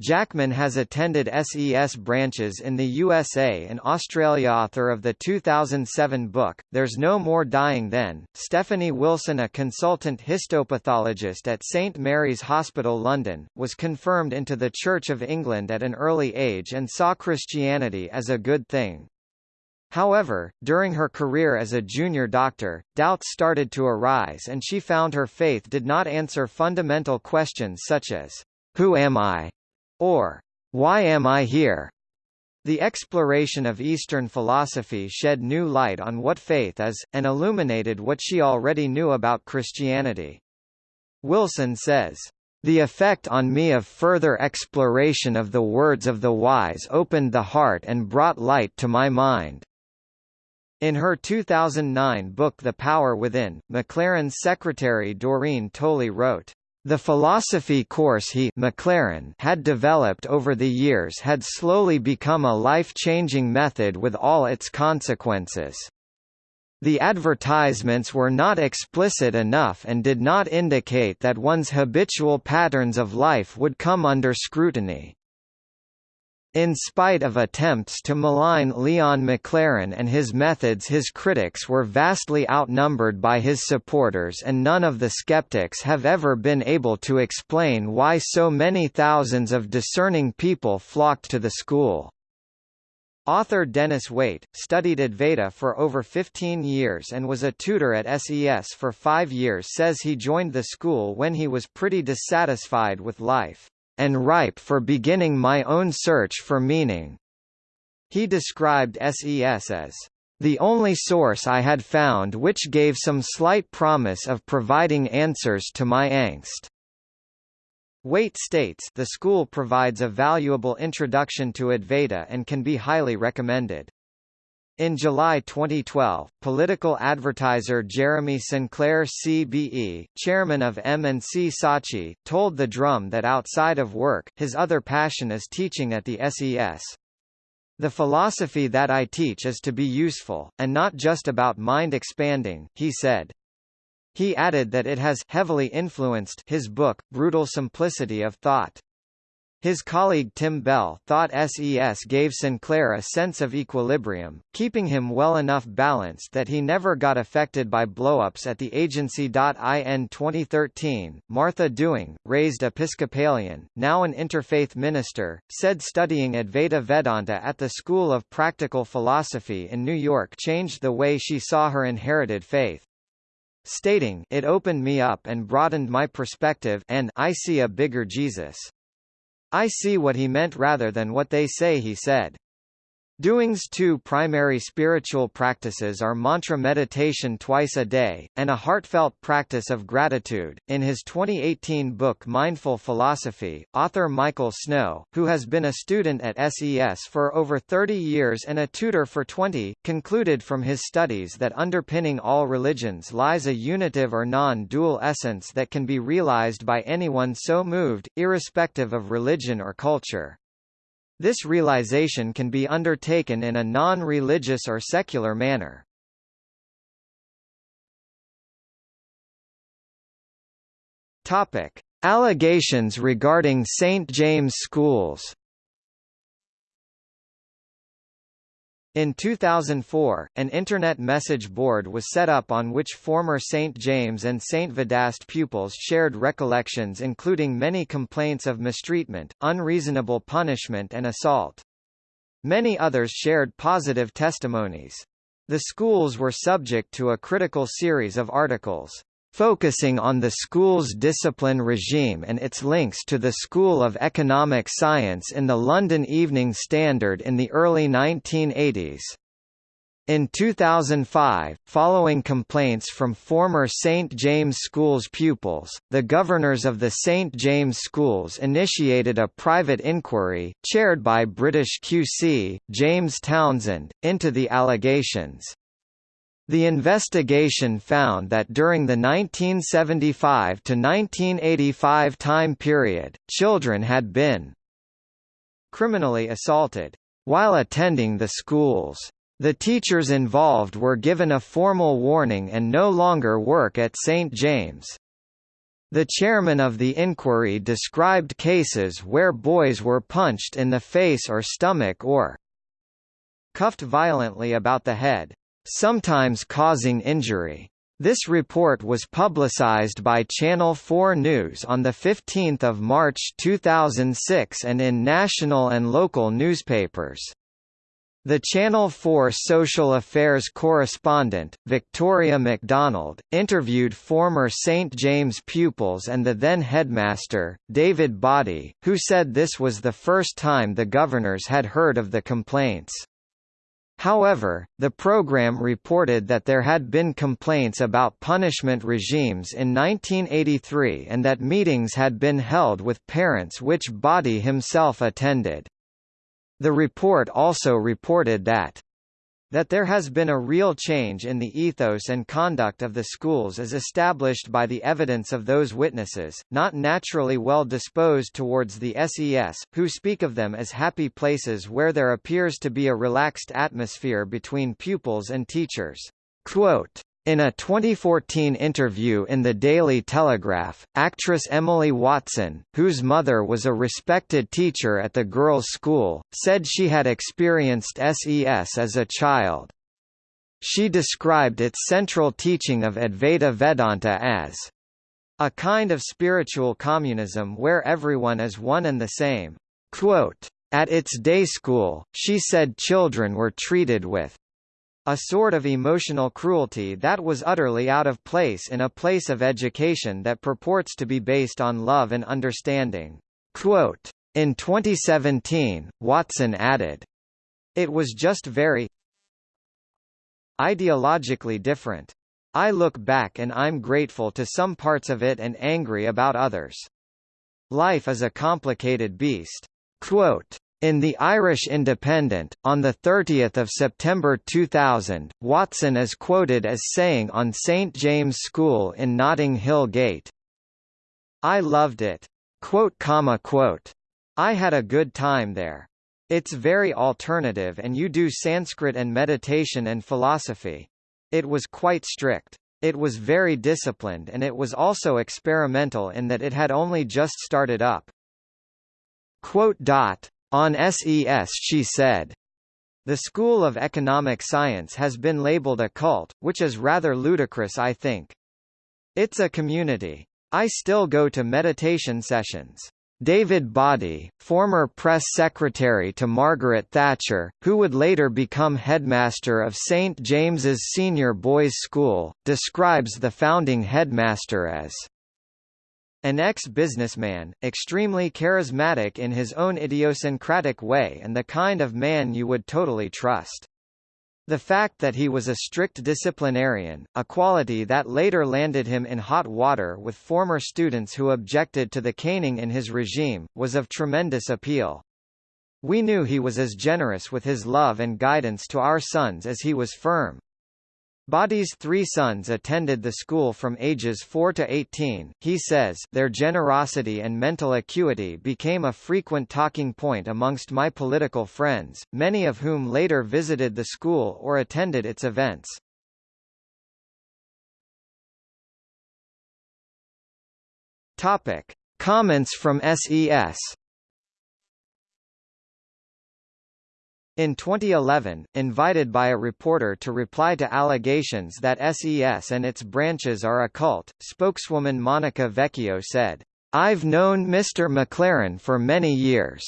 Jackman has attended SES branches in the USA and Australia. Author of the 2007 book, There's No More Dying Then, Stephanie Wilson, a consultant histopathologist at St Mary's Hospital London, was confirmed into the Church of England at an early age and saw Christianity as a good thing. However, during her career as a junior doctor, doubts started to arise and she found her faith did not answer fundamental questions such as, Who am I? Or Why am I here? The exploration of Eastern philosophy shed new light on what faith is, and illuminated what she already knew about Christianity. Wilson says, the effect on me of further exploration of the words of the wise opened the heart and brought light to my mind. In her 2009 book The Power Within, MacLaren's secretary Doreen Tolley wrote, the philosophy course he MacLaren had developed over the years had slowly become a life-changing method with all its consequences. The advertisements were not explicit enough and did not indicate that one's habitual patterns of life would come under scrutiny. In spite of attempts to malign Leon MacLaren and his methods his critics were vastly outnumbered by his supporters and none of the skeptics have ever been able to explain why so many thousands of discerning people flocked to the school. Author Dennis Waite, studied Advaita for over 15 years and was a tutor at SES for five years says he joined the school when he was pretty dissatisfied with life, and ripe for beginning my own search for meaning. He described SES as the only source I had found which gave some slight promise of providing answers to my angst. Waite states the school provides a valuable introduction to Advaita and can be highly recommended. In July 2012, political advertiser Jeremy Sinclair CBE, chairman of M&C Saatchi, told The Drum that outside of work, his other passion is teaching at the SES. The philosophy that I teach is to be useful, and not just about mind expanding, he said. He added that it has heavily influenced his book, Brutal Simplicity of Thought. His colleague Tim Bell thought SES gave Sinclair a sense of equilibrium, keeping him well enough balanced that he never got affected by blowups at the agency. In 2013, Martha Dewing, raised Episcopalian, now an interfaith minister, said studying Advaita Vedanta at the School of Practical Philosophy in New York changed the way she saw her inherited faith stating, It opened me up and broadened my perspective and I see a bigger Jesus. I see what he meant rather than what they say he said. Dewing's two primary spiritual practices are mantra meditation twice a day, and a heartfelt practice of gratitude. In his 2018 book Mindful Philosophy, author Michael Snow, who has been a student at SES for over 30 years and a tutor for 20, concluded from his studies that underpinning all religions lies a unitive or non-dual essence that can be realized by anyone so moved, irrespective of religion or culture. This realization can be undertaken in a non-religious or secular manner. Topic: Allegations regarding St James schools. In 2004, an Internet message board was set up on which former St. James and St. Vedast pupils shared recollections including many complaints of mistreatment, unreasonable punishment and assault. Many others shared positive testimonies. The schools were subject to a critical series of articles focusing on the school's discipline regime and its links to the School of Economic Science in the London Evening Standard in the early 1980s. In 2005, following complaints from former St. James Schools pupils, the governors of the St. James Schools initiated a private inquiry, chaired by British QC, James Townsend, into the allegations. The investigation found that during the 1975 to 1985 time period, children had been criminally assaulted while attending the schools. The teachers involved were given a formal warning and no longer work at St. James. The chairman of the inquiry described cases where boys were punched in the face or stomach or cuffed violently about the head sometimes causing injury. This report was publicized by Channel 4 News on 15 March 2006 and in national and local newspapers. The Channel 4 social affairs correspondent, Victoria MacDonald, interviewed former St. James pupils and the then headmaster, David Boddy, who said this was the first time the governors had heard of the complaints. However, the program reported that there had been complaints about punishment regimes in 1983 and that meetings had been held with parents which Boddy himself attended. The report also reported that that there has been a real change in the ethos and conduct of the schools is established by the evidence of those witnesses, not naturally well disposed towards the SES, who speak of them as happy places where there appears to be a relaxed atmosphere between pupils and teachers. Quote, in a 2014 interview in the Daily Telegraph, actress Emily Watson, whose mother was a respected teacher at the girls' school, said she had experienced SES as a child. She described its central teaching of Advaita Vedanta as a kind of spiritual communism where everyone is one and the same. Quote, At its day school, she said children were treated with a sort of emotional cruelty that was utterly out of place in a place of education that purports to be based on love and understanding. Quote, in 2017, Watson added, It was just very ideologically different. I look back and I'm grateful to some parts of it and angry about others. Life is a complicated beast. Quote, in the Irish Independent, on 30 September 2000, Watson is quoted as saying on St James School in Notting Hill Gate, I loved it. Quote, comma, quote. I had a good time there. It's very alternative and you do Sanskrit and meditation and philosophy. It was quite strict. It was very disciplined and it was also experimental in that it had only just started up. Quote dot, on SES she said, The School of Economic Science has been labeled a cult, which is rather ludicrous I think. It's a community. I still go to meditation sessions. David Boddy, former press secretary to Margaret Thatcher, who would later become headmaster of St James's Senior Boys' School, describes the founding headmaster as an ex-businessman, extremely charismatic in his own idiosyncratic way and the kind of man you would totally trust. The fact that he was a strict disciplinarian, a quality that later landed him in hot water with former students who objected to the caning in his regime, was of tremendous appeal. We knew he was as generous with his love and guidance to our sons as he was firm. Boddy's three sons attended the school from ages 4 to 18. He says, Their generosity and mental acuity became a frequent talking point amongst my political friends, many of whom later visited the school or attended its events. Topic: Comments from SES In 2011, invited by a reporter to reply to allegations that SES and its branches are a cult, spokeswoman Monica Vecchio said, I've known Mr. MacLaren for many years.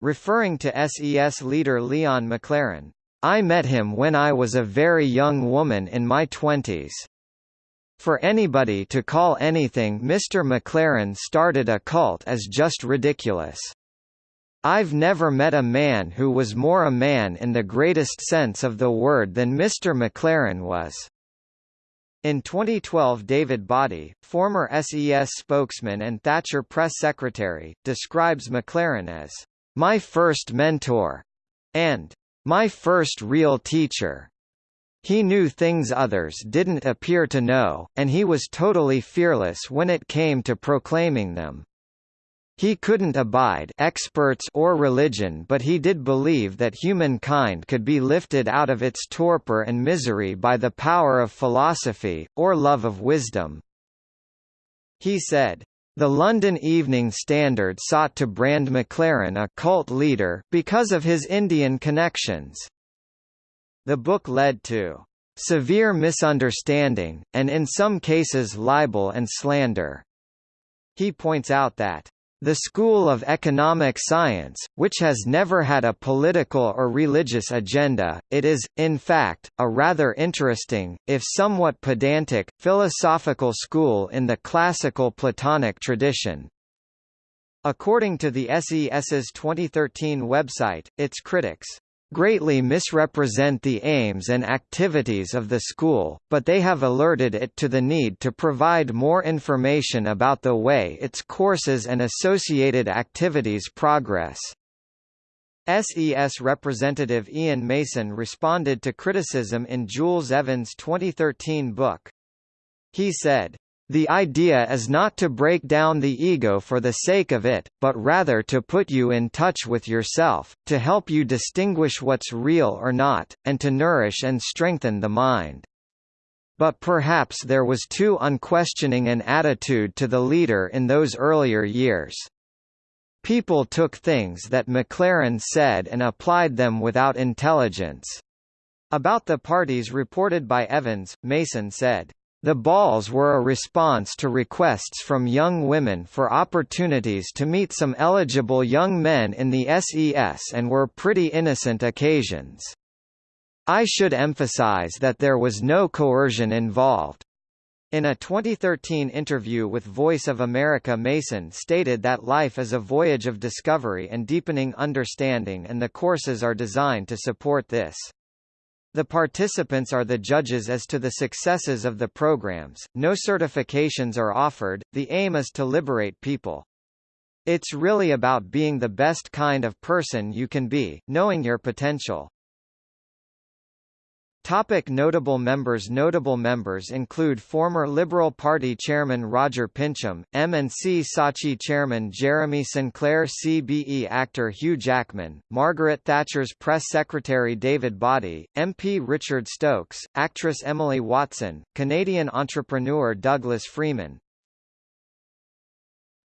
Referring to SES leader Leon MacLaren, I met him when I was a very young woman in my twenties. For anybody to call anything Mr. MacLaren started a cult is just ridiculous. I've never met a man who was more a man in the greatest sense of the word than Mr. MacLaren was. In 2012 David Boddy, former SES spokesman and Thatcher press secretary, describes MacLaren as, "...my first mentor," and "...my first real teacher." He knew things others didn't appear to know, and he was totally fearless when it came to proclaiming them. He couldn't abide experts or religion but he did believe that humankind could be lifted out of its torpor and misery by the power of philosophy, or love of wisdom. He said, the London Evening Standard sought to brand MacLaren a cult leader, because of his Indian connections. The book led to severe misunderstanding, and in some cases libel and slander. He points out that the School of Economic Science, which has never had a political or religious agenda, it is, in fact, a rather interesting, if somewhat pedantic, philosophical school in the classical Platonic tradition. According to the SES's 2013 website, its critics greatly misrepresent the aims and activities of the school, but they have alerted it to the need to provide more information about the way its courses and associated activities progress. SES representative Ian Mason responded to criticism in Jules Evans' 2013 book. He said, the idea is not to break down the ego for the sake of it, but rather to put you in touch with yourself, to help you distinguish what's real or not, and to nourish and strengthen the mind. But perhaps there was too unquestioning an attitude to the leader in those earlier years. People took things that MacLaren said and applied them without intelligence. About the parties reported by Evans, Mason said, The balls were a response to requests from young women for opportunities to meet some eligible young men in the SES and were pretty innocent occasions. I should emphasize that there was no coercion involved. In a 2013 interview with Voice of America Mason stated that life is a voyage of discovery and deepening understanding and the courses are designed to support this. The participants are the judges as to the successes of the programs, no certifications are offered, the aim is to liberate people. It's really about being the best kind of person you can be, knowing your potential. Topic notable members Notable members include former Liberal Party Chairman Roger Pincham, M&C Saatchi Chairman Jeremy Sinclair CBE actor Hugh Jackman, Margaret Thatcher's press secretary David Boddy, MP Richard Stokes, actress Emily Watson, Canadian entrepreneur Douglas Freeman,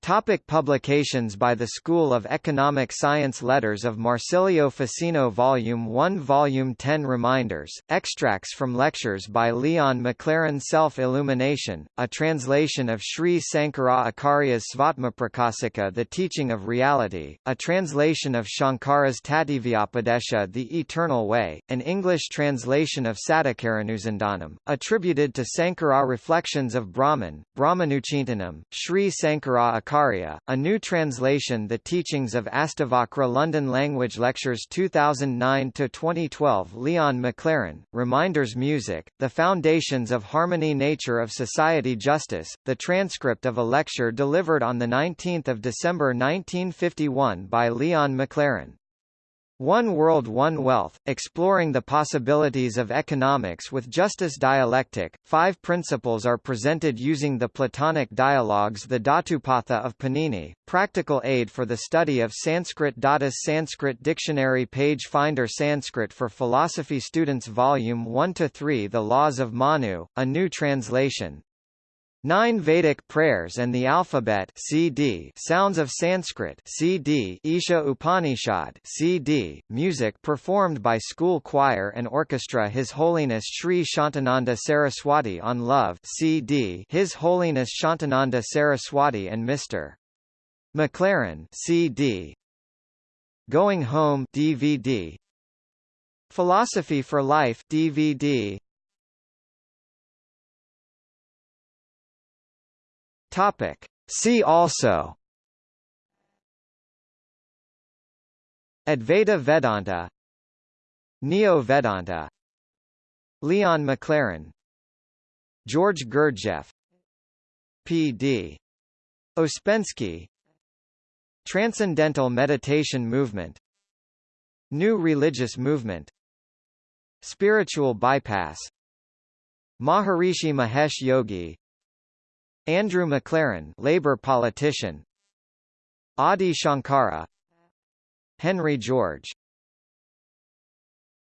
Topic publications By the School of Economic Science Letters of Marsilio Ficino Volume 1 Volume 10 Reminders, extracts from lectures by Leon MacLaren Self-Illumination, a translation of Sri Sankara Acharya's Svatmaprakasika The Teaching of Reality, a translation of Shankara's Tattvopadesha The Eternal Way, an English translation of Sadakaranusandhanam, attributed to Sankara Reflections of Brahman, Brahmanuchintanam, Sri Sankara A new translation The Teachings of Astavakra London Language Lectures 2009-2012 Leon MacLaren, Reminders Music, The Foundations of Harmony Nature of Society Justice, the transcript of a lecture delivered on 19 December 1951 by Leon MacLaren. One World One Wealth, exploring the possibilities of economics with justice dialectic, five principles are presented using the Platonic dialogues The Dhatupatha of Panini, practical aid for the study of Sanskrit Datas Sanskrit Dictionary Page Finder Sanskrit for Philosophy Students Volume 1–3 The Laws of Manu, a new translation, Nine Vedic prayers and the alphabet CD Sounds of Sanskrit CD Isha Upanishad CD Music performed by school choir and orchestra His Holiness Sri Shantananda Saraswati on Love CD His Holiness Shantananda Saraswati and Mr. MacLaren CD Going Home DVD Philosophy for Life DVD Topic. See also. Advaita Vedanta. Neo-Vedanta Leon MacLaren. George Gurdjieff. P.D. Ouspensky Transcendental Meditation Movement. New Religious Movement. Spiritual Bypass. Maharishi Mahesh Yogi Andrew MacLaren Labour politician. Adi Shankara. Henry George